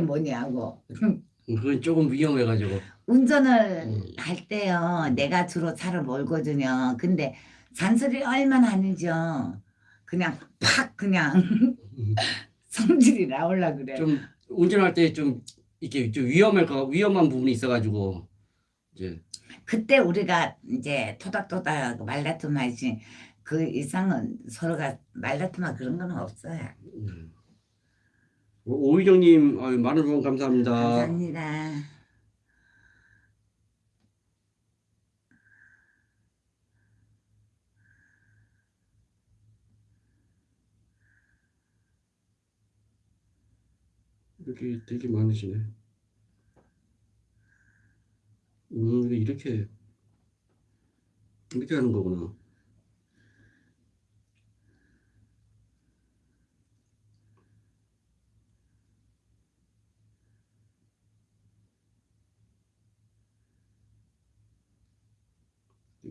응, 그건 조금 위험해가지고. 운전을 음. 할 때요 내가 주로 차를 몰거든요 근데 잔소리 얼마나 하는지요 그냥 팍 그냥 음. <laughs> 성질이 나올라 그래 좀 운전할 때 좀 이렇게 좀 위험할 거 위험한 부분이 있어가지고 이제 그때 우리가 이제 토닥토닥 말다툼 하지 그 이상은 서로가 말다툼하 그런 건 없어요 음. 오희정님 아유, 많은 후원 감사합니다. 감사합니다. 이렇게 되게 많으시네. 음, 이렇게 이렇게 하는 거구나.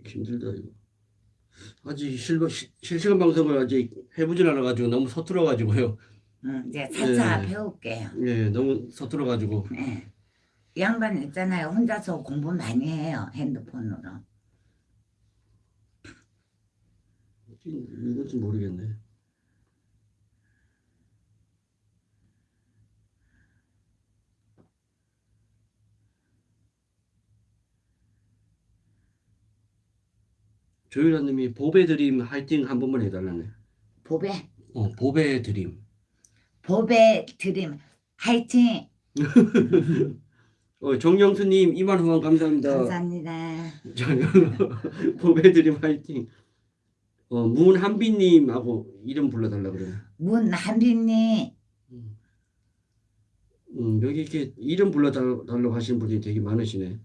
힘들다 이거. 아직 실, 실- 실시간 방송을 아직 해보질 않아가지고 너무 서툴어가지고요. 응, 이제 차차 네. 배울게요. 예, 너무 서툴어가지고. 네. 이 양반 있잖아요. 혼자서 공부 많이 해요. 핸드폰으로. 이건지 모르겠네. 조율아님이 보배 드림 화이팅 한 번만 해달라네. 보배, 어, 보배 드림. 보배 드림 화이팅! <laughs> 어, 정영수님 2만 후원 감사합니다. 감사합니다. <laughs> 보배 드림 화이팅. 어, 문한빈님하고 이름 불러달라 그러네. 문한빈님 음, 여기 이렇게 이름 불러달라고 하시는 분들이 되게 많으시네.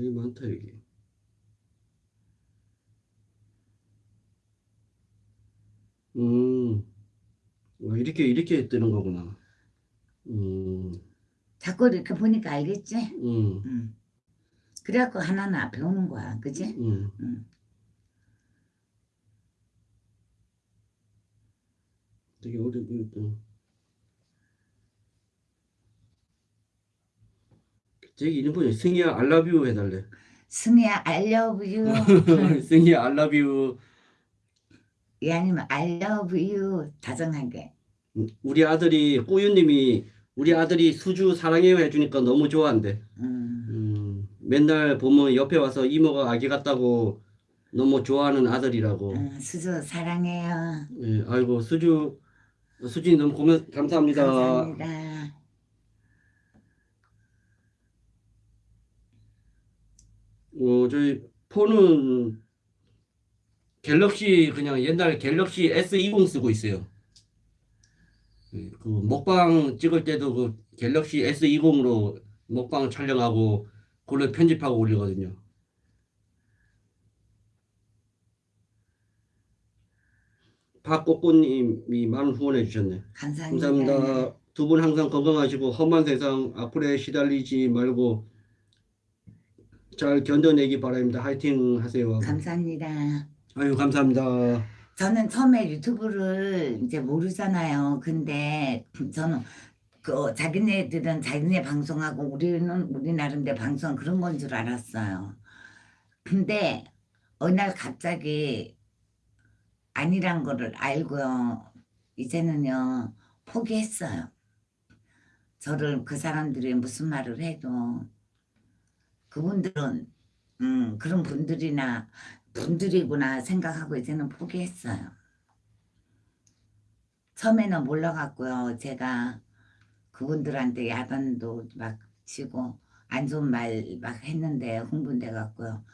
되게 많다 여기. 음, 어, 이렇게 이렇게 뜨는 거구나. 음, 자꾸 이렇게 보니까 알겠지? 음, 응. 그래갖고 하나하나 배우는 거야. 그지? 음. 응. 되게 또. 되게 이름 보자. 승희야 알라뷰 해달래. 승희야 you <laughs> 승희야 알라뷰. 이 아니면 you 다정하게 우리 아들이 꾸유님이 우리 아들이 수주 사랑해요 해주니까 너무 좋아한대. 음. 음, 맨날 보면 옆에 와서 이모가 아기 같다고 너무 좋아하는 아들이라고. 음, 수주 사랑해요 예, 아이고 수주 수진이 너무 고마 감사합니다. 감사합니다 어, 저희 폰은 갤럭시 그냥 옛날 갤럭시 S20 쓰고 있어요. 예, 그 먹방 찍을 때도 그 갤럭시 S20으로 먹방 촬영하고 그걸로 편집하고 올리거든요. 박꽃꽃님이 많은 후원해 주셨네. 감사합니다, 감사합니다. 두 분 항상 건강하시고 험한 세상 악플에 시달리지 말고 잘 견뎌내기 바랍니다. 화이팅 하세요. 감사합니다 아유 감사합니다. 저는 처음에 유튜브를 이제 모르잖아요 근데 저는 그 자기네들은 자기네 방송하고 우리는 우리 나름대로 방송 그런 건 줄 알았어요 근데 어느 날 갑자기 아니란 거를 알고요 이제는요 포기했어요 저를 그 사람들이 무슨 말을 해도 그분들은 음, 그런 분들이나 분들이구나 생각하고 이제는 포기했어요. 처음에는 몰라갖고요. 제가 그분들한테 야단도 막 치고 안 좋은 말 막 했는데 흥분돼 갖고요.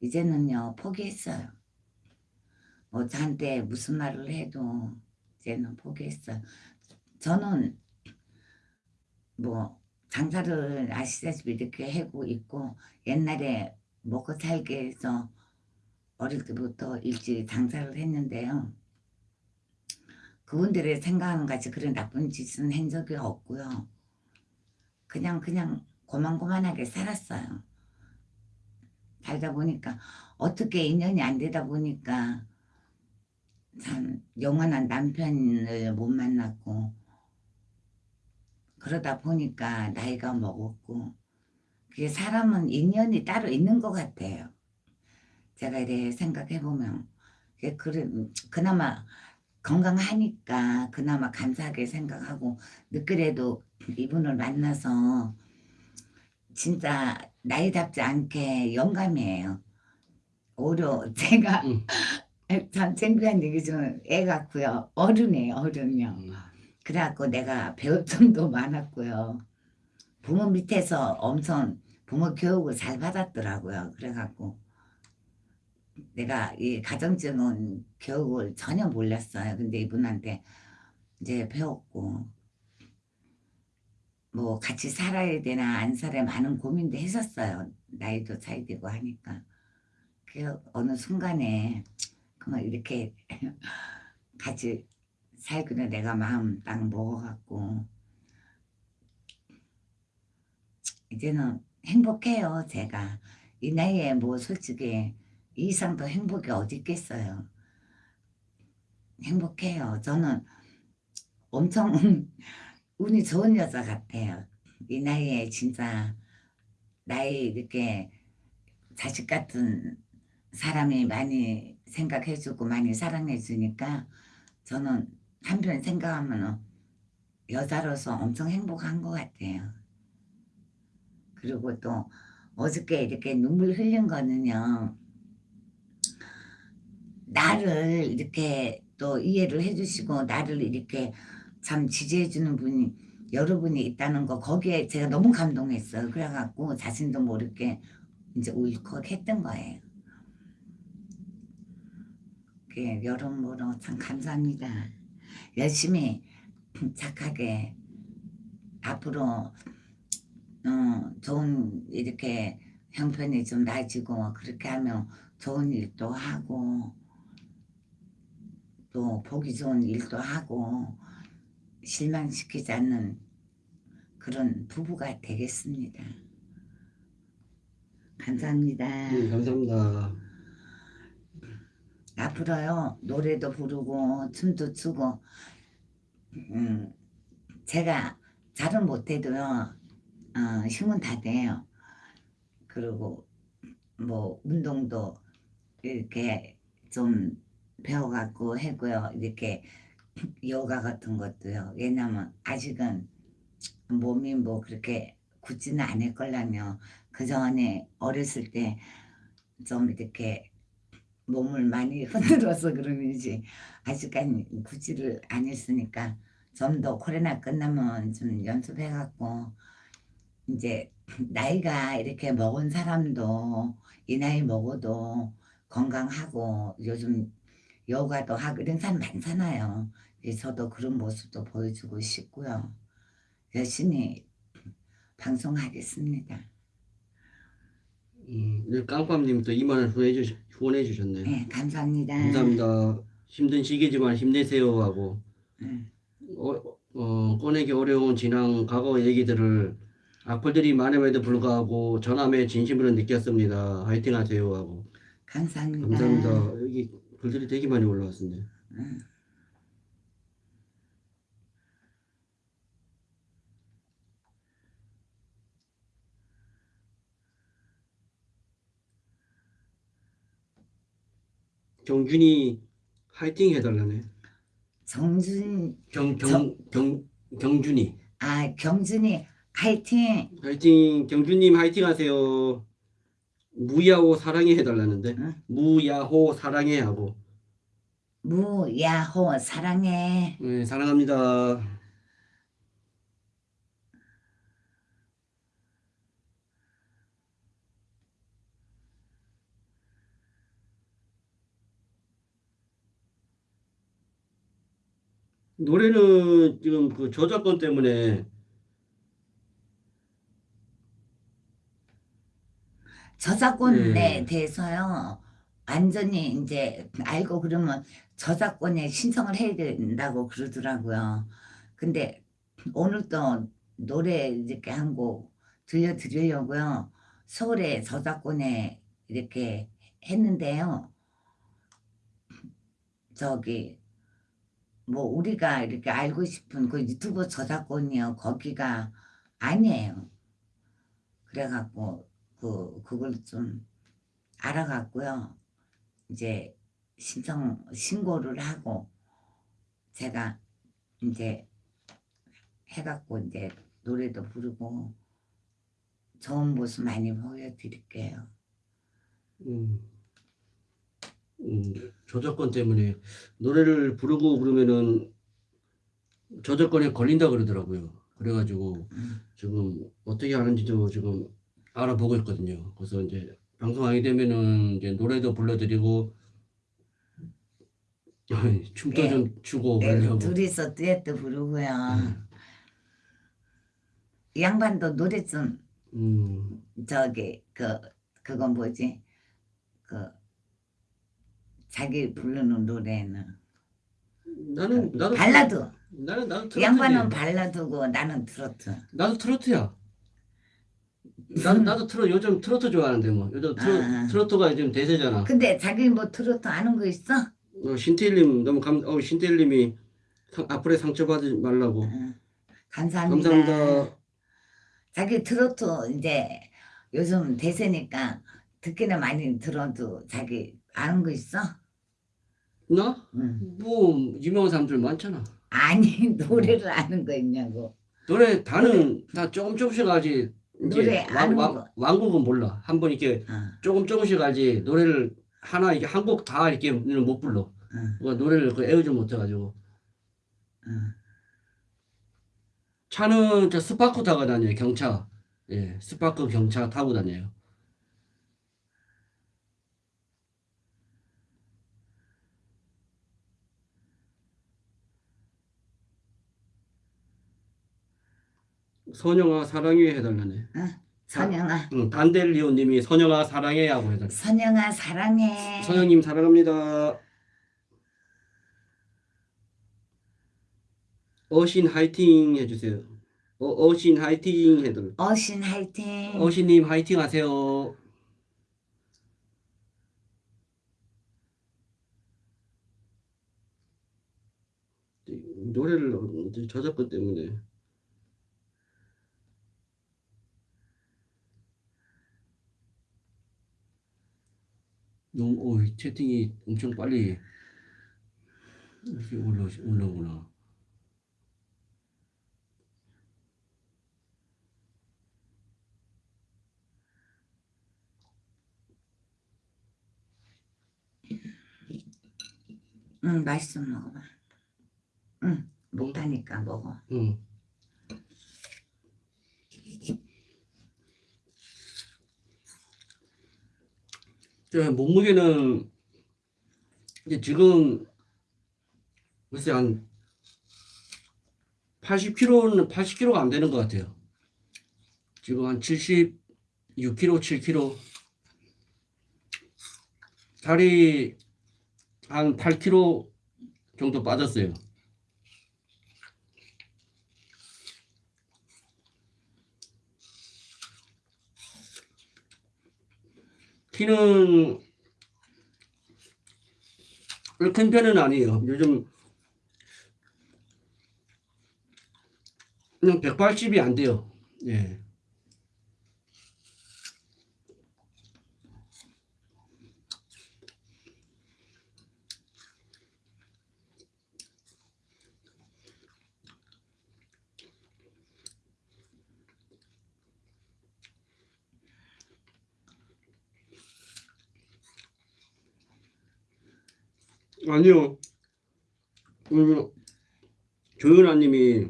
이제는요 포기했어요. 뭐 저한테 무슨 말을 해도 이제는 포기했어요. 저는 뭐 장사를 아시다시피 이렇게 하고 있고 옛날에 먹고 살기 위해서 어릴 때부터 일찍 장사를 했는데요. 그분들의 생각하는 같이 그런 나쁜 짓은 한 적이 없고요. 그냥 그냥 고만고만하게 살았어요. 살다 보니까 어떻게 인연이 안 되다 보니까 참 영원한 남편을 못 만났고 그러다 보니까 나이가 먹었고 그게 사람은 인연이 따로 있는 것 같아요. 제가 이래 생각해 보면 그래 그나마 건강하니까 그나마 감사하게 생각하고 늦그래도 이분을 만나서 진짜 나이답지 않게 영감이에요. 오히려 제가 음. <laughs> 참 창피한 얘기지만 애 같고요. 어른이에요, 어른이요. 음. 그래갖고 내가 배울 점도 <laughs> 많았고요. 부모 밑에서 엄청 부모 교육을 잘 받았더라고요. 그래갖고 내가 이 가정적인 교육을 전혀 몰랐어요. 근데 이분한테 이제 배웠고 뭐 같이 살아야 되나 안 살아야 많은 고민도 했었어요. 나이도 차이 되고 하니까. 그 어느 순간에 그만 이렇게 <laughs> 같이 살기로 내가 마음 딱 먹어갖고. 이제는 행복해요 제가. 이 나이에 뭐 솔직히 이 이상 더 행복이 어디 있겠어요. 행복해요. 저는 엄청 <laughs> 운이 좋은 여자 같아요. 이 나이에 진짜 나이 이렇게 자식 같은 사람이 많이 생각해주고 많이 사랑해주니까 저는 한편 생각하면 여자로서 엄청 행복한 것 같아요. 그리고 또 어저께 이렇게 눈물 흘린 거는요. 나를 이렇게 또 이해를 해주시고 나를 이렇게 참 지지해주는 분이 여러분이 있다는 거 거기에 제가 너무 감동했어요. 그래갖고 자신도 모르게 이제 울컥했던 거예요. 그 여러모로 참 감사합니다. 열심히 착하게 앞으로 어, 좋은 이렇게 형편이 좀 나아지고 그렇게 하면 좋은 일도 하고 또 보기 좋은 일도 하고 실망시키지 않는 그런 부부가 되겠습니다. 감사합니다. 네, 감사합니다. 앞으로요. 노래도 부르고 춤도 추고. 음 제가 잘은 못해도요 어, 힘은 다 돼요. 그리고 뭐 운동도 이렇게 좀 배워갖고 하고요. 이렇게 요가 같은 것도요. 왜냐면 아직은 몸이 뭐 그렇게 굳지는 않을 걸랑요 그 전에 어렸을 때 좀 이렇게 몸을 많이 <laughs> 흔들어서 그런지 아직까지 굳지를 안 했으니까 좀 더 코로나 끝나면 좀 연습해갖고 이제 나이가 이렇게 먹은 사람도 이 나이 먹어도 건강하고 요즘 요가도 하고 이런 사람 많잖아요. 저도 그런 모습도 보여주고 싶고요. 열심히 방송하겠습니다. 음, 네, 깡밤님 또 2만 원 후원해, 주시, 후원해 주셨네요. 네, 감사합니다. 감사합니다. 힘든 시기지만 힘내세요 하고 네. 어, 어, 꺼내기 어려운 지난 과거 얘기들을 악플들이 많음에도 불구하고 전함에 진심으로 느꼈습니다. 화이팅 하세요 하고 감사합니다. 감사합니다. 여기 글들이 되게 많이 올라왔습니다. 음. 경준이 화이팅 해달라네. 정준 경, 경, 경, 경준이 아 경준이 화이팅 화이팅 경준님 화이팅 하세요. 무야호 사랑해 해달라는데 응? 무야호 사랑해 하고 무야호 사랑해 네, 사랑합니다. 노래는 지금 그 저작권 때문에. 저작권에 네. 대해서요 완전히 이제 알고 그러면 저작권에 신청을 해야 된다고 그러더라고요. 근데 오늘 또 노래 이렇게 한 곡 들려드리려고요. 서울에 저작권에 이렇게 했는데요. 저기 뭐 우리가 이렇게 알고 싶은 그 유튜브 저작권이요 거기가 아니에요. 그래갖고 그 그걸 좀 알아갖고요. 이제 신청 신고를 하고 제가 이제 해갖고 이제 노래도 부르고 좋은 모습 많이 보여드릴게요. 음, 음, 저작권 때문에 노래를 부르고 그러면은 저작권에 걸린다 그러더라고요. 그래가지고 음. 지금 어떻게 하는지도 지금 알아보고 있거든요. 그래서 이제 방송하게 되면은 이제 노래도 불러드리고 <laughs> 춤도 네. 좀 추고 네, 그러려고. 둘이서 듀엣도 부르고요. 음. 이 양반도 노래 좀 음, 저기 그 그건 뭐지 그 자기 부르는 노래는 나는 나도 발라드 나는 나도 이 트로트지. 양반은 발라드고 나는 트로트 나도 트로트야. <laughs> 나도 나도 트로 요즘 트로트 좋아하는데 뭐 요즘 트로, 아. 트로트가 요즘 대세잖아. 근데 자기 뭐 트로트 아는 거 있어? 어, 신태일님 너무 감, 어, 신태일님이 상, 앞으로 상처받지 말라고. 응. 감사합니다. 감사합니다. 자기 트로트 이제 요즘 대세니까 듣기는 많이 들어도 자기 아는 거 있어? 나? 응. 뭐 유명한 사람들 많잖아. 아니 노래를 아는 거 있냐고. 노래 다는 다 조금 조금씩 알지. 노래 왕, 아는 왕, 거. 왕국은 몰라. 한 번 이렇게 어, 조금 조금씩 알지. 노래를 하나 이게 한 곡 다 이렇게 못 불러. 어, 그 노래를 그 외우지 못해가지고. 어. 차는 저 스파크 타고 다녀요. 경차. 예, 스파크 경차 타고 다녀요. 선영아 사랑해 해달라네. 선영아, 응, 단델리오님이 선영아 사랑해 하고 해달라. 선영아 사랑해. 선영님 사랑합니다. 어신 화이팅 해주세요. 어, 어신 화이팅 해달라. 어신 화이팅. 어신님 화이팅 하세요. 노래를 저작권 때문에 너무 오, 채팅이 엄청 빨리 이렇게 올라 올라오구나. 응, 맛있으면 먹어봐. 응, 못하니까 먹어. 응. 몸무게는 이제 지금 글쎄 한 80kg는 80kg가 안 되는 것 같아요. 지금 한 76kg, 7kg. 살이 한 8kg 정도 빠졌어요. 키는 큰 편은 아니에요. 요즘 그냥 180이 안 돼요. 예. 아니요. 음, 조윤아 님이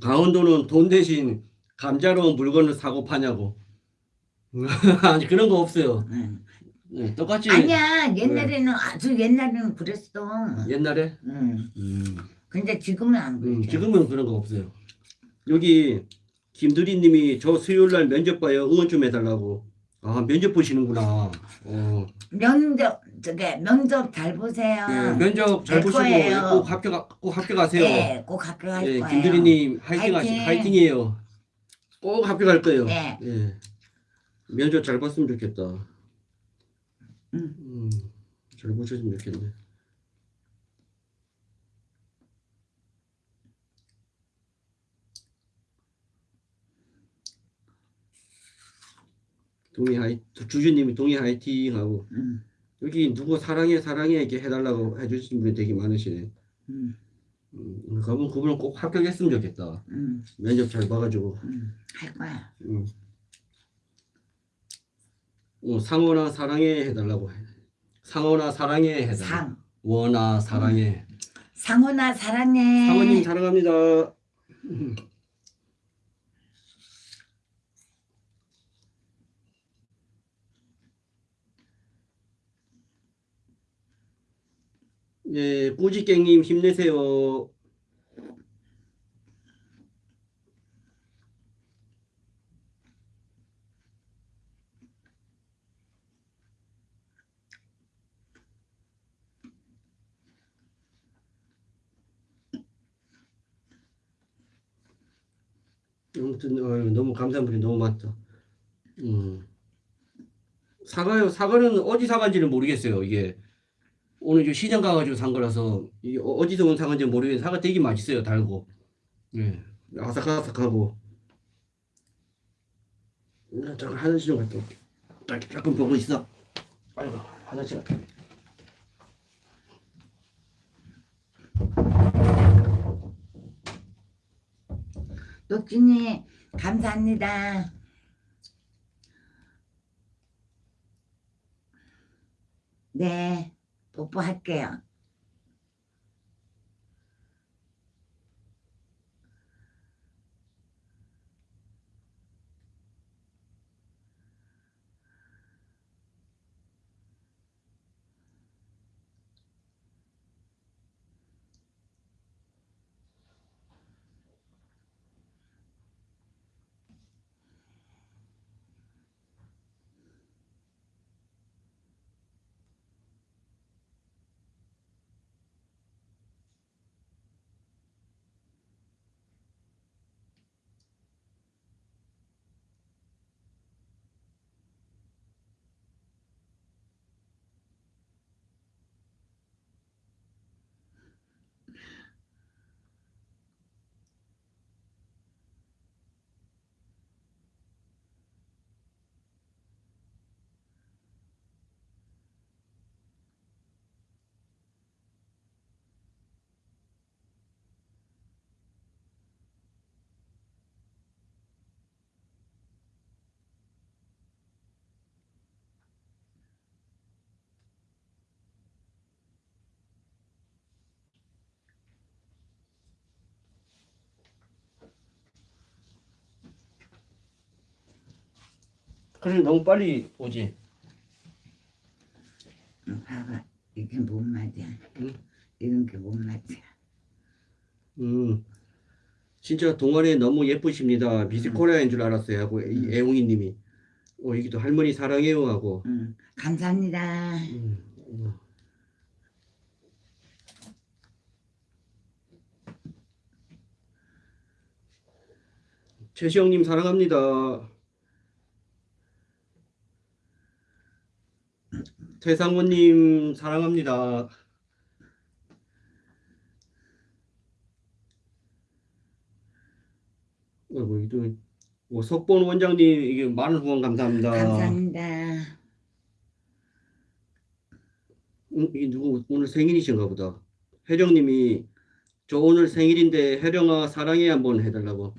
강원도는 돈 대신 감자로 물건을 사고 파냐고. <laughs> 아니 그런 거 없어요. 응. 네, 똑같이 아니야, 옛날에는 아주 옛날에는 그랬어. 옛날에. 응. 음, 근데 지금은 안 음, 그래. 지금은 그런 거 없어요. 여기 김두리님이 저 수요일 날 면접 봐요. 응원 좀 해달라고. 아 면접 보시는구나. 어, 면접 저게 면접 잘 보세요. 예, 면접 잘 될 보시고 거예요. 꼭 합격 꼭 합격하세요. 네, 꼭 합격할 예, 거예요. 김두리님 화이팅 하시 화이팅. 화이팅이에요. 꼭 합격할 거예요. 네. 예. 면접 잘 봤으면 좋겠다. 음. 음, 잘 보셨으면 좋겠네. 동의 하이 주주님이 동의 화이팅 하고 음, 여기 누구 사랑해 사랑해 이렇게 해달라고 해주신 분이 되게 많으시네. 음. 음, 그분 그분은 꼭 합격했으면 좋겠다. 음, 면접 잘 봐가지고. 음, 할 거야. 음. 어, 상어나 사랑해 해달라고 해. 상어나 사랑해 해달라. 상. 원아 사랑해. 상훈아 사랑해. 상어님 사랑합니다. 예, 꾸지깽님 힘내세요. 아무튼 어휴, 너무 감사한 분이 너무 많다. 음. 사과요. 사과는 어디 사과인지는 모르겠어요. 이게 오늘 저 시장 가가지고 산 거라서 이게 어- 어디서 온 사과인지 모르겠는데 사과 되게 맛있어요. 달고. 예. 아삭아삭하고. 나 잠깐 화장실 좀 갔다 올게. 자, 조금 보고 있어. 아이고 화장실 갔다. 올게. 녹준이 감사합니다. 네, 뽀뽀할게요. 그래 너무 빨리 오지. 응, 봐봐, 이게 뭔 말이야? 응? 이런 게 뭔 말이야? 음. 진짜 동아리 너무 예쁘십니다. 미스코리아인 줄 알았어요. 하고 이 애웅이 님이 어 여기도 할머니 사랑해요 하고. 응, 감사합니다. 음, 음. 최시영님 사랑합니다. 태상원님 사랑합니다. 어이구 이도 뭐 석본 원장님 이게 많은 후원 감사합니다. 감사합니다. 음, 이 누구 오늘 생일이신가 보다. 혜령님이 저 오늘 생일인데 혜령아 사랑해 한번 해달라고.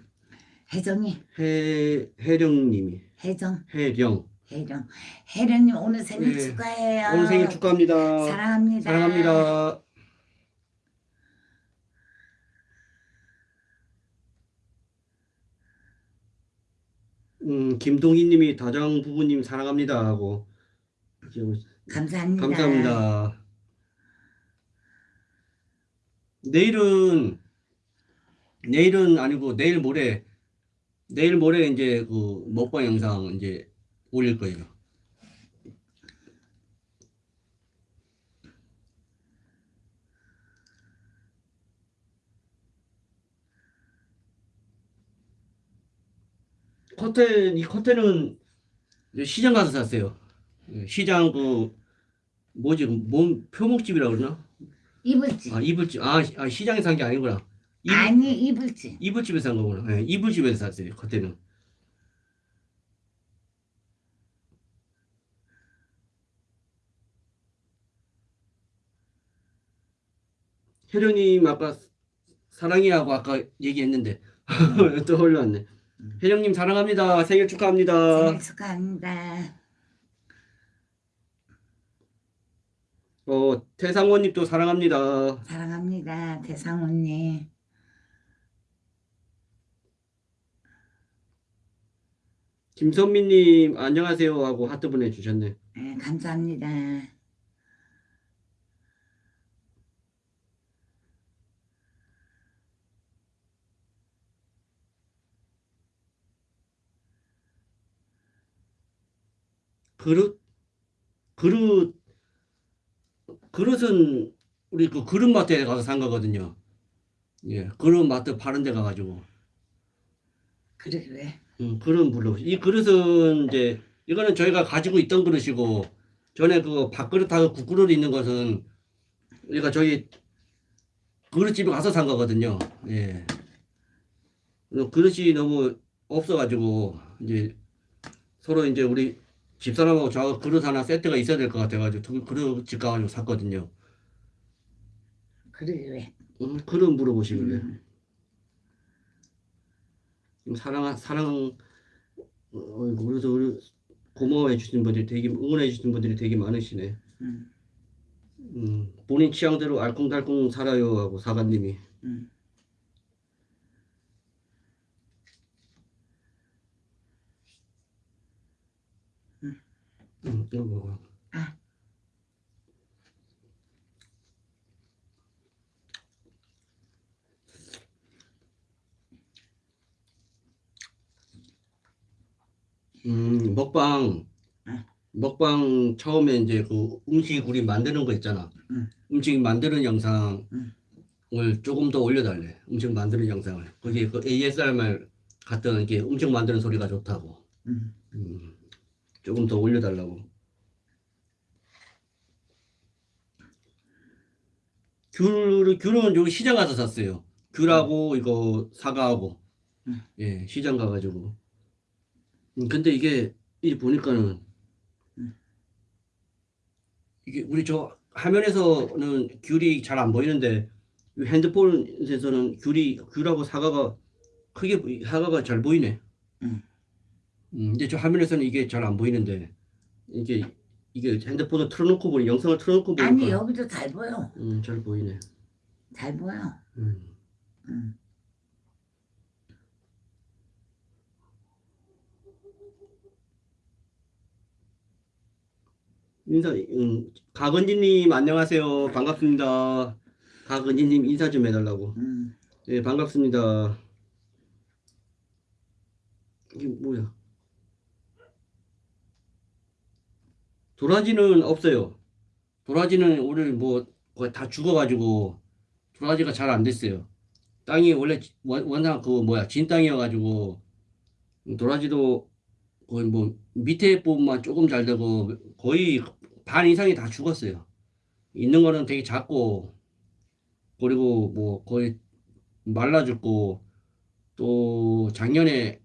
혜정이, 혜 혜령님이 혜정, 혜령 혜령. 혜령님 오늘 생일 네. 축하해요. 오늘 생일 축하합니다. 사랑합니다. 사랑합니다. 음 김동희님이 다정 부부님 사랑합니다 하고 감사합니다. 감사합니다. 내일은 내일은 아니고 내일 모레 내일 모레 이제 그 먹방 영상 이제 올릴 거예요. 커튼 이 커튼은 시장 가서 샀어요. 예, 시장 그 뭐지 몸 표목집이라 그러나? 이불집. 아 이불집 아, 시- 아, 시장에 산 게 아니구나. 이불, 아니 이불집. 이불집에서 산 거구나. 예, 이불집에서 샀어요. 그때는. 혜령님 아까 사랑이라고 아까 얘기했는데 음. <laughs> 또 올라왔네. 음. 혜령님 사랑합니다. 생일 축하합니다. 생일 축하합니다. 어 태상원님도 사랑합니다. 사랑합니다. 대상훈님. 김선미님 안녕하세요 하고 하트 보내주셨네. 네, 감사합니다. 그릇 그릇 그릇은 우리 그 그릇 마트에 가서 산 거거든요. 예, 그릇 마트 파는 데 가가지고 그래 왜? 음, 그릇 물로 이 그릇은 이제 이거는 저희가 가지고 있던 그릇이고 전에 그 밥그릇하고 국그릇 있는 것은 우리가 저희 그릇집에 가서 산 거거든요. 예. 어, 그릇이 너무 없어가지고 이제 서로 이제 우리 집사람하고 저 그릇 하나 세트가 있어야 될 것 같아가지고 두 그릇 집 가가지고 샀거든요. 그래 왜? 음, 그릇 물어보시길래 음, 사랑 사랑 어, 그래서 우리 고마워해 주시는 분들이 되게 응원해 주시는 분들이 되게 많으시네. 음, 음, 본인 취향대로 알콩달콩 살아요 하고 사관님이 음. 음, 이거 먹어. 아. 음, 먹방 아. 먹방 처음에 이제 그 음식 우리 만드는 거 있잖아. 음. 음식 만드는 영상을 음. 조금 더 올려달래. 음식 만드는 영상을. 거기에 그 ASMR 같은 이게 음식 만드는 소리가 좋다고. 음. 음, 조금 더 올려달라고. 귤을 귤은 여기 시장 가서 샀어요. 귤하고 이거 사과하고 음. 예 시장 가가지고. 음, 근데 이게 이 보니까는 음. 이게 우리 저 화면에서는 귤이 잘 안 보이는데 이 핸드폰에서는 귤이 귤하고 사과가 크게 사과가 잘 보이네. 음. 음, 근데 저 화면에서는 이게 잘 안 보이는데 이게 이게 핸드폰을 틀어놓고 보니 영상을 틀어놓고 보니까 아니 여기도 잘 보여. 음, 잘 보이네. 잘 보여. 음. 음. 인사, 음, 가건지님 안녕하세요. 반갑습니다. 가건지님 인사 좀 해달라고. 음. 네, 반갑습니다. 이게 뭐야? 도라지는 없어요. 도라지는 오늘 뭐 거의 다 죽어가지고 도라지가 잘 안 됐어요. 땅이 원래 원상 그 뭐야 진 땅이어가지고 도라지도 거의 뭐 밑에 부분만 조금 잘 되고 거의 반 이상이 다 죽었어요. 있는 거는 되게 작고 그리고 뭐 거의 말라 죽고 또 작년에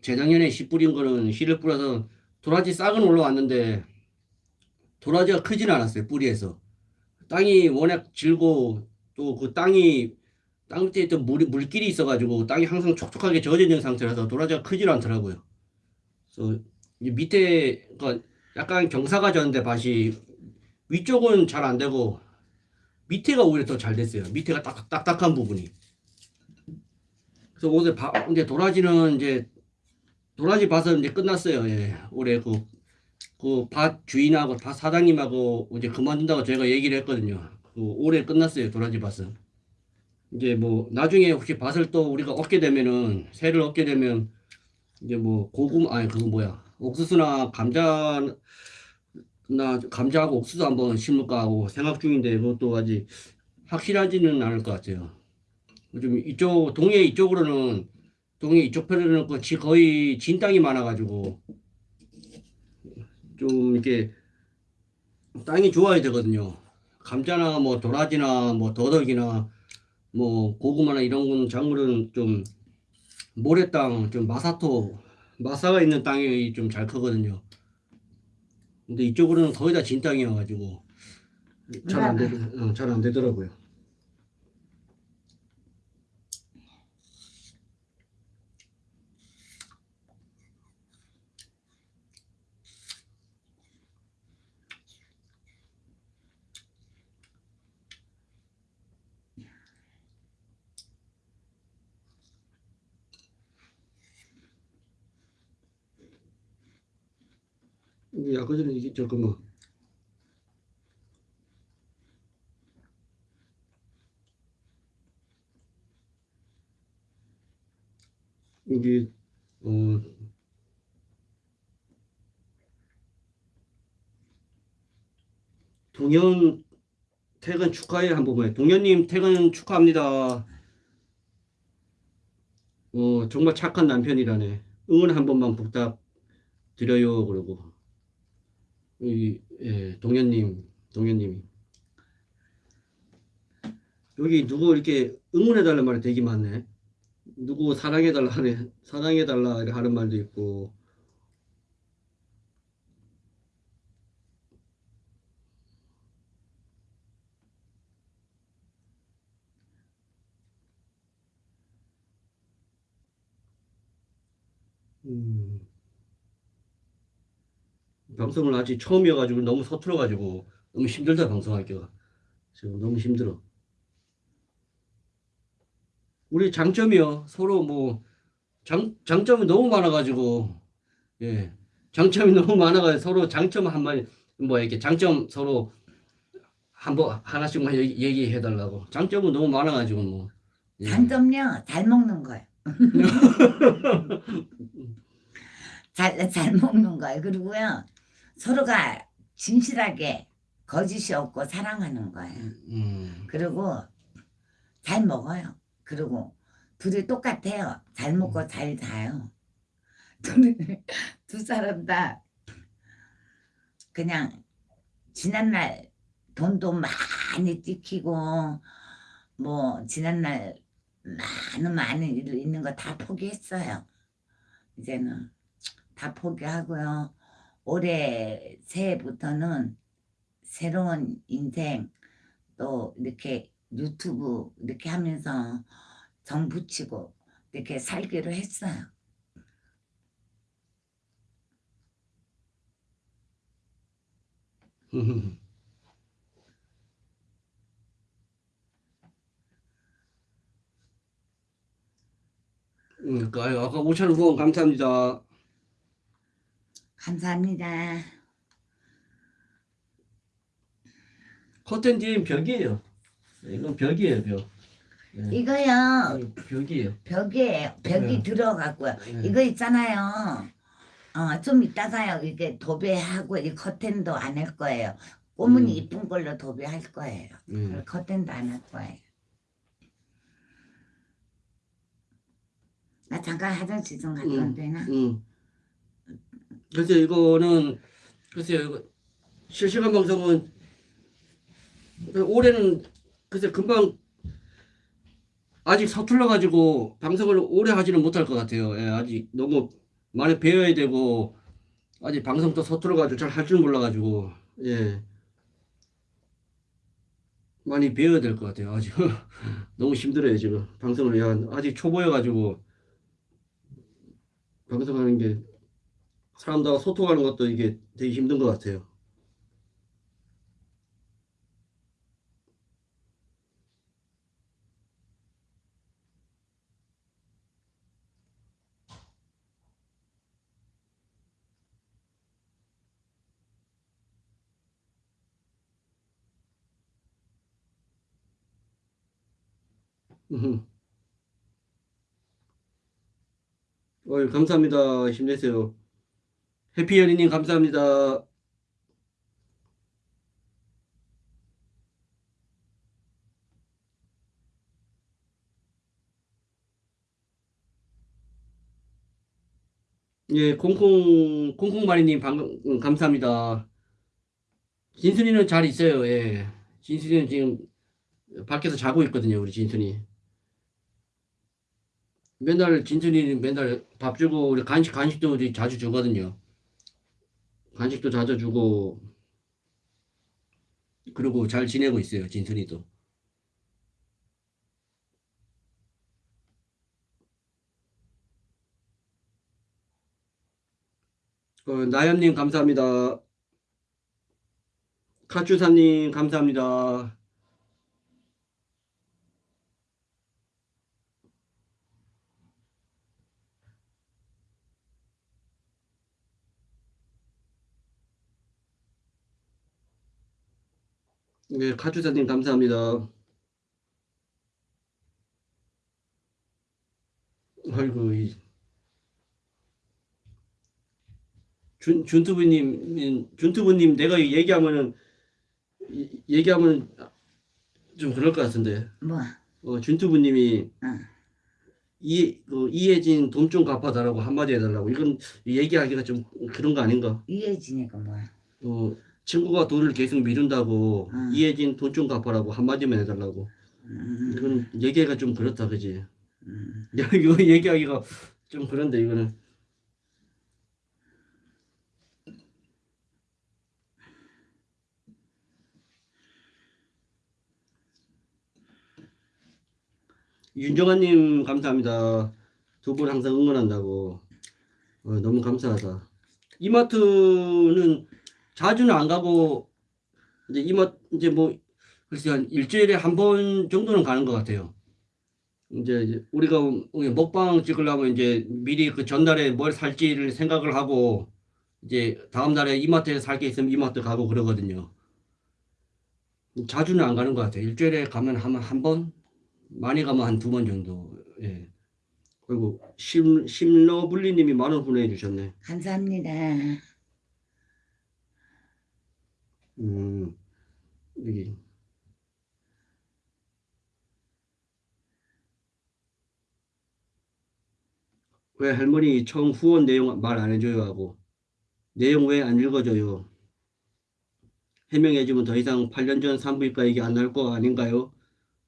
재작년에 씨 뿌린 거는 씨를 뿌려서 도라지 싹은 올라왔는데 도라지가 크진 않았어요 뿌리에서 땅이 워낙 질고 또 그 땅이 땅 밑에 있던 물, 물길이 있어가지고 땅이 항상 촉촉하게 젖어 있는 상태라서 도라지가 크질 않더라고요. 그래서 이 밑에 그 약간 경사가 졌는데 밭이 위쪽은 잘 안 되고 밑에가 오히려 더 잘 됐어요. 밑에가 딱, 딱딱한 부분이. 그래서 올해 바, 이제 도라지는 이제 도라지 밭은 이제 끝났어요. 예. 올해 그, 그 밭 주인하고 밭 사장님하고 이제 그만둔다고 저희가 얘기를 했거든요. 그 올해 끝났어요. 도라지 밭은. 이제 뭐 나중에 혹시 밭을 또 우리가 얻게 되면은 새를 얻게 되면 이제 뭐 고구마 아니 그거 뭐야 옥수수나 감자 나 감자하고 옥수수 한번 심을까 하고 생각 중인데 그것도 아직 확실하지는 않을 것 같아요. 좀 이쪽 동해 이쪽으로는 동해 이쪽 편에는 그 지- 거의 진 땅이 많아가지고 좀 이렇게 땅이 좋아야 되거든요. 감자나 뭐 도라지나 뭐 더덕이나 뭐 고구마나 이런 건 작물은 좀 모래땅 좀 마사토 마사가 있는 땅이 좀 잘 크거든요. 근데 이쪽으로는 거의 다 진 땅이어가지고 잘 안 되, 어, 잘안 되더라고요. 이게 전에 이게 잠깐만. 이게 어 동현 퇴근 축하해 한 번만. 동현님 퇴근 축하합니다. 어 정말 착한 남편이라네. 응원 한 번만 부탁 드려요. 그러고 여기 예, 동현님, 동현님이 여기 누구 이렇게 응원해달라는 말이 되게 많네. 누구 사랑해달라 하네, 사랑해달라 하는 말도 있고. 음. 방송을 아직 처음이어가지고 너무 서툴어가지고 너무 힘들다 방송하기가 지금 너무 힘들어. 우리 장점이요 서로 뭐 장, 장점이 너무 많아가지고 예 장점이 <laughs> 너무 많아가지고 서로 장점 한마디 뭐 이렇게 장점 서로 한번 하나씩만 얘기, 얘기 해 달라고 장점은 너무 많아가지고 뭐 예. 장점요 잘 먹는 거예요. <laughs> 잘, 잘 먹는 거예요. 그리고요 서로가 진실하게 거짓이 없고 사랑하는 거예요. 음, 그리고 잘 먹어요. 그리고 둘이 똑같아요. 잘 먹고 잘 자요. <laughs> 두 사람 다 그냥 지난날 돈도 많이 찍히고 뭐 지난날 많은 많은 일 있는 거 다 포기했어요. 이제는 다 포기하고요. 올해 새해부터는 새로운 인생 또 이렇게 유튜브 이렇게 하면서 정 붙이고 이렇게 살기로 했어요. <laughs> 음, 그, 아유, 아까 5천 원 후원 감사합니다. 감사합니다. 커튼 뒤엔 벽이에요. 이건 벽이에요, 벽. 네. 이거요 이거 벽이에요. 벽에 벽이 네. 들어갔고요. 네. 이거 있잖아요. 어, 좀 이따가요. 이게 도배하고 이 커튼도 안 할 거예요. 꼬문이 음. 이쁜 걸로 도배할 거예요. 음. 커튼도 안 할 거예요. 나 잠깐 화장실 좀 갔다 음. 온 되나? 음. 그래서 이거는 글쎄요, 이거 실시간 방송은 올해는 글쎄 금방 아직 서툴러 가지고 방송을 오래 하지는 못할 것 같아요. 예, 아직 너무 많이 배워야 되고 아직 방송도 서툴러 가지고 잘 할 줄 몰라 가지고 예. 많이 배워야 될 것 같아요. 아직 <laughs> 너무 힘들어요, 지금. 방송을 야, 아직 초보여 가지고 방송하는 게 사람들하고 소통하는 것도 이게 되게 힘든 것 같아요. 음. 어이, 감사합니다. 힘내세요. 해피연희님 감사합니다. 예, 콩콩 콩콩마리님 방금 음, 감사합니다. 진순이는 잘 있어요. 예, 진순이는 지금 밖에서 자고 있거든요. 우리 진순이. 맨날 진순이는 맨날 밥 주고 우리 간식 간식도 우리 자주 주거든요. 간식도 자주 주고 그리고 잘 지내고 있어요. 진순이도. 어, 나연님 감사합니다. 카츄사님 감사합니다. 네, 카주사님 감사합니다. 아이고, 이 준, 준투부님, 준투부님, 내가 이 얘기하면은, 이- 얘기하면 좀 그럴 것 같은데. 뭐 어, 준투부님이 응. 이, 그, 이혜진 돈 좀 갚아달라고 한마디 해달라고. 이건 얘기하기가 좀 그런 거 아닌가? 이해지니까 뭐야 어, 친구가 돈을 계속 미룬다고 응. 이혜진 돈 좀 갚아라고 한마디만 해달라고. 음, 이건 얘기가 좀 그렇다, 그지? 음. 야, <laughs> 이거 얘기하기가 좀 그런데, 이거는. 윤정아님, 감사합니다. 두 분 항상 응원한다고. 어, 너무 감사하다. 이마트는 자주는 안 가고, 이제 이마, 이제 뭐, 글쎄 한 일주일에 한 번 정도는 가는 것 같아요. 이제 우리가 먹방 찍으려면 이제 미리 그 전날에 뭘 살지를 생각을 하고 이제 다음 날에 이마트에 살 게 있으면 이마트 가고 그러거든요. 자주는 안 가는 것 같아요. 일주일에 가면 한, 한 번? 많이 가면 한 두 번 정도. 예. 그리고 심, 심러블리님이 만원 후원해 주셨네. 감사합니다 음, 여기. 왜 할머니 처음 후원 내용 말 안 해줘요 하고 내용 왜 안 읽어줘요? 해명해주면 더 이상 8년 전 산부인과 얘기 안 나올 거 아닌가요?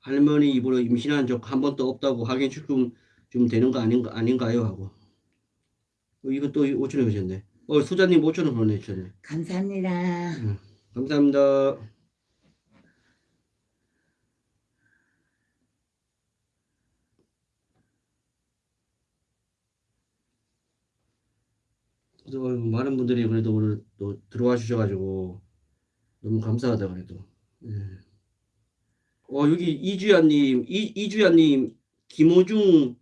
할머니 입으로 임신한 적 한 번도 없다고 확인시키면 좀 되는 거 아닌가, 아닌가요? 하고 어, 이거 또 5천원 주셨네. 어, 수자님 5천원 보내주셨네. 감사합니다 감사합니다. 그래서 많은 분들이 그래도 오늘 또 들어와 주셔가지고 너무 감사하다 그래도. 예. 어 여기 이주연님, 이 이주연님 김호중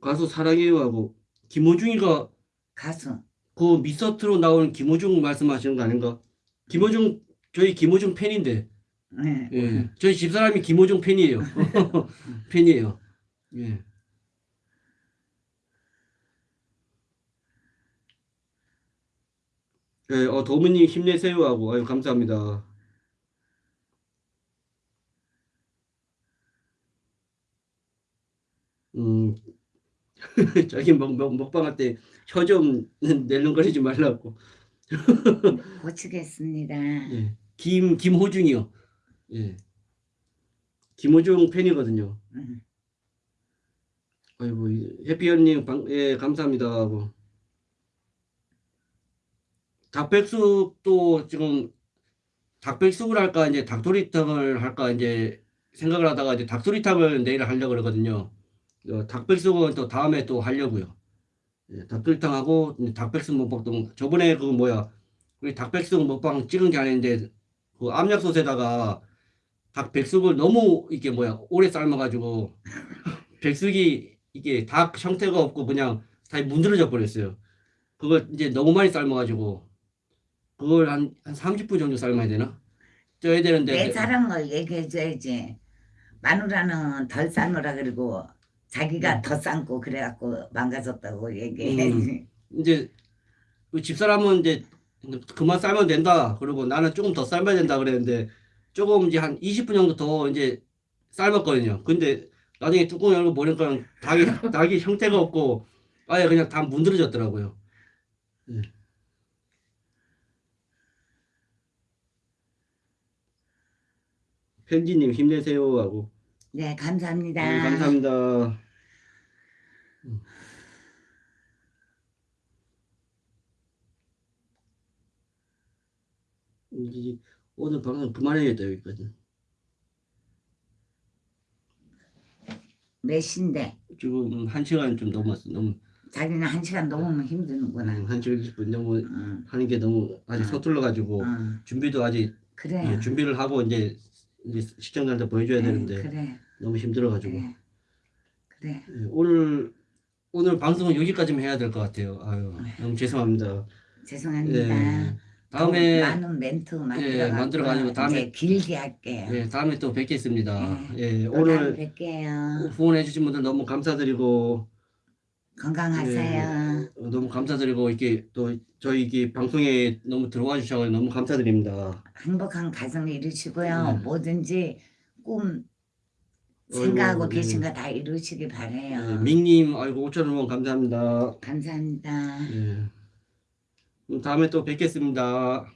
가수 사랑해요 하고 김호중이가 가수 그 미스터트로 나오는 김호중 말씀하시는 거 아닌가? 김호중 저희 김호중 팬인데 네. 예. 저희 집사람이 김호중 팬이에요. <laughs> 팬이에요. 예. 예, 어, 도무님 힘내세요 하고, 아유, 감사합니다. 음, <laughs> 저기 먹, 먹, 먹방할 때 혀 좀 <laughs> 낼름거리지 말라고. 고치겠습니다 예. 김, 김호중이요. 예. 김호중 팬이거든요. 음. 아이고, 이 해피 언님, 방, 예, 감사합니다. 하고. 닭백숙도 지금 닭백숙을 할까, 이제 닭도리탕을 할까, 이제 생각을 하다가 이제 닭도리탕을 내일 하려고 그러거든요. 어, 닭백숙은 또 다음에 또 하려고요. 예, 닭도리탕하고 이제 닭백숙 먹방도 저번에 그 뭐야, 우리 닭백숙 먹방 찍은 게 아닌데 그 압력솥에다가 닭백숙을 너무 이게 뭐야, 오래 삶아가지고 백숙이 이게 닭 형태가 없고 그냥 다 문드러져 버렸어요. 그걸 이제 너무 많이 삶아가지고 그걸 한, 한 30분 정도 삶아야 되나? 쪄야 되는데 내거 얘기해줘야지 마누라는 덜 삶으라 그리고 자기가 음. 더 삶고 그래갖고 망가졌다고 얘기해야지 이제 그 집사람은 이제 그만 삶으면 된다. 그리고 나는 조금 더 삶아야 된다 그랬는데 조금 이제 한 20분 정도 더 이제 삶았거든요. 근데 나중에 뚜껑 열고 보니까 닭이 <laughs> 닭이 형태가 없고 아예 그냥 다 문드러졌더라고요. 예. 편지님 힘내세요 하고 네 감사합니다 음, 감사합니다. 음. 오늘 방송 그만해야겠다 여기까지. 몇 시인데 지금 한 시간 좀 넘었어. 너무 자기는 한 시간 넘으면 힘드는구나 음, 한 시간 20분 너무 응, 하는 게 너무 아직 응. 서툴러 가지고 응. 준비도 아직 그래 예, 준비를 하고 이제 이제 시청자한테 보여줘야 네, 되는데 그래 너무 힘들어 가지고 그래 그래 예, 오늘 오늘 방송은 여기까지만 해야 될 것 같아요. 아유 너무 죄송합니다. 죄송합니다 예. 다음에 더 많은 멘트 만들어 만들어 가지고 다음에- 이제 길게 할게요. 예, 다음에 또 뵙겠습니다. 예, 또 다음에 오늘 뵐게요. 후원해 주신 분들 너무 감사드리고 건강하세요. 어, 너무 감사드리고 이렇게 또 저희 이게 방송에 너무 들어와 주셔서 너무 감사드립니다. 행복한 가정 이루시고요. 네. 뭐든지 꿈 생각하고 네. 계신 거 다 이루시기 바래요. 예, 민님 아이고 5천 원 감사합니다. 감사합니다. 예. 다음에 또 뵙겠습니다.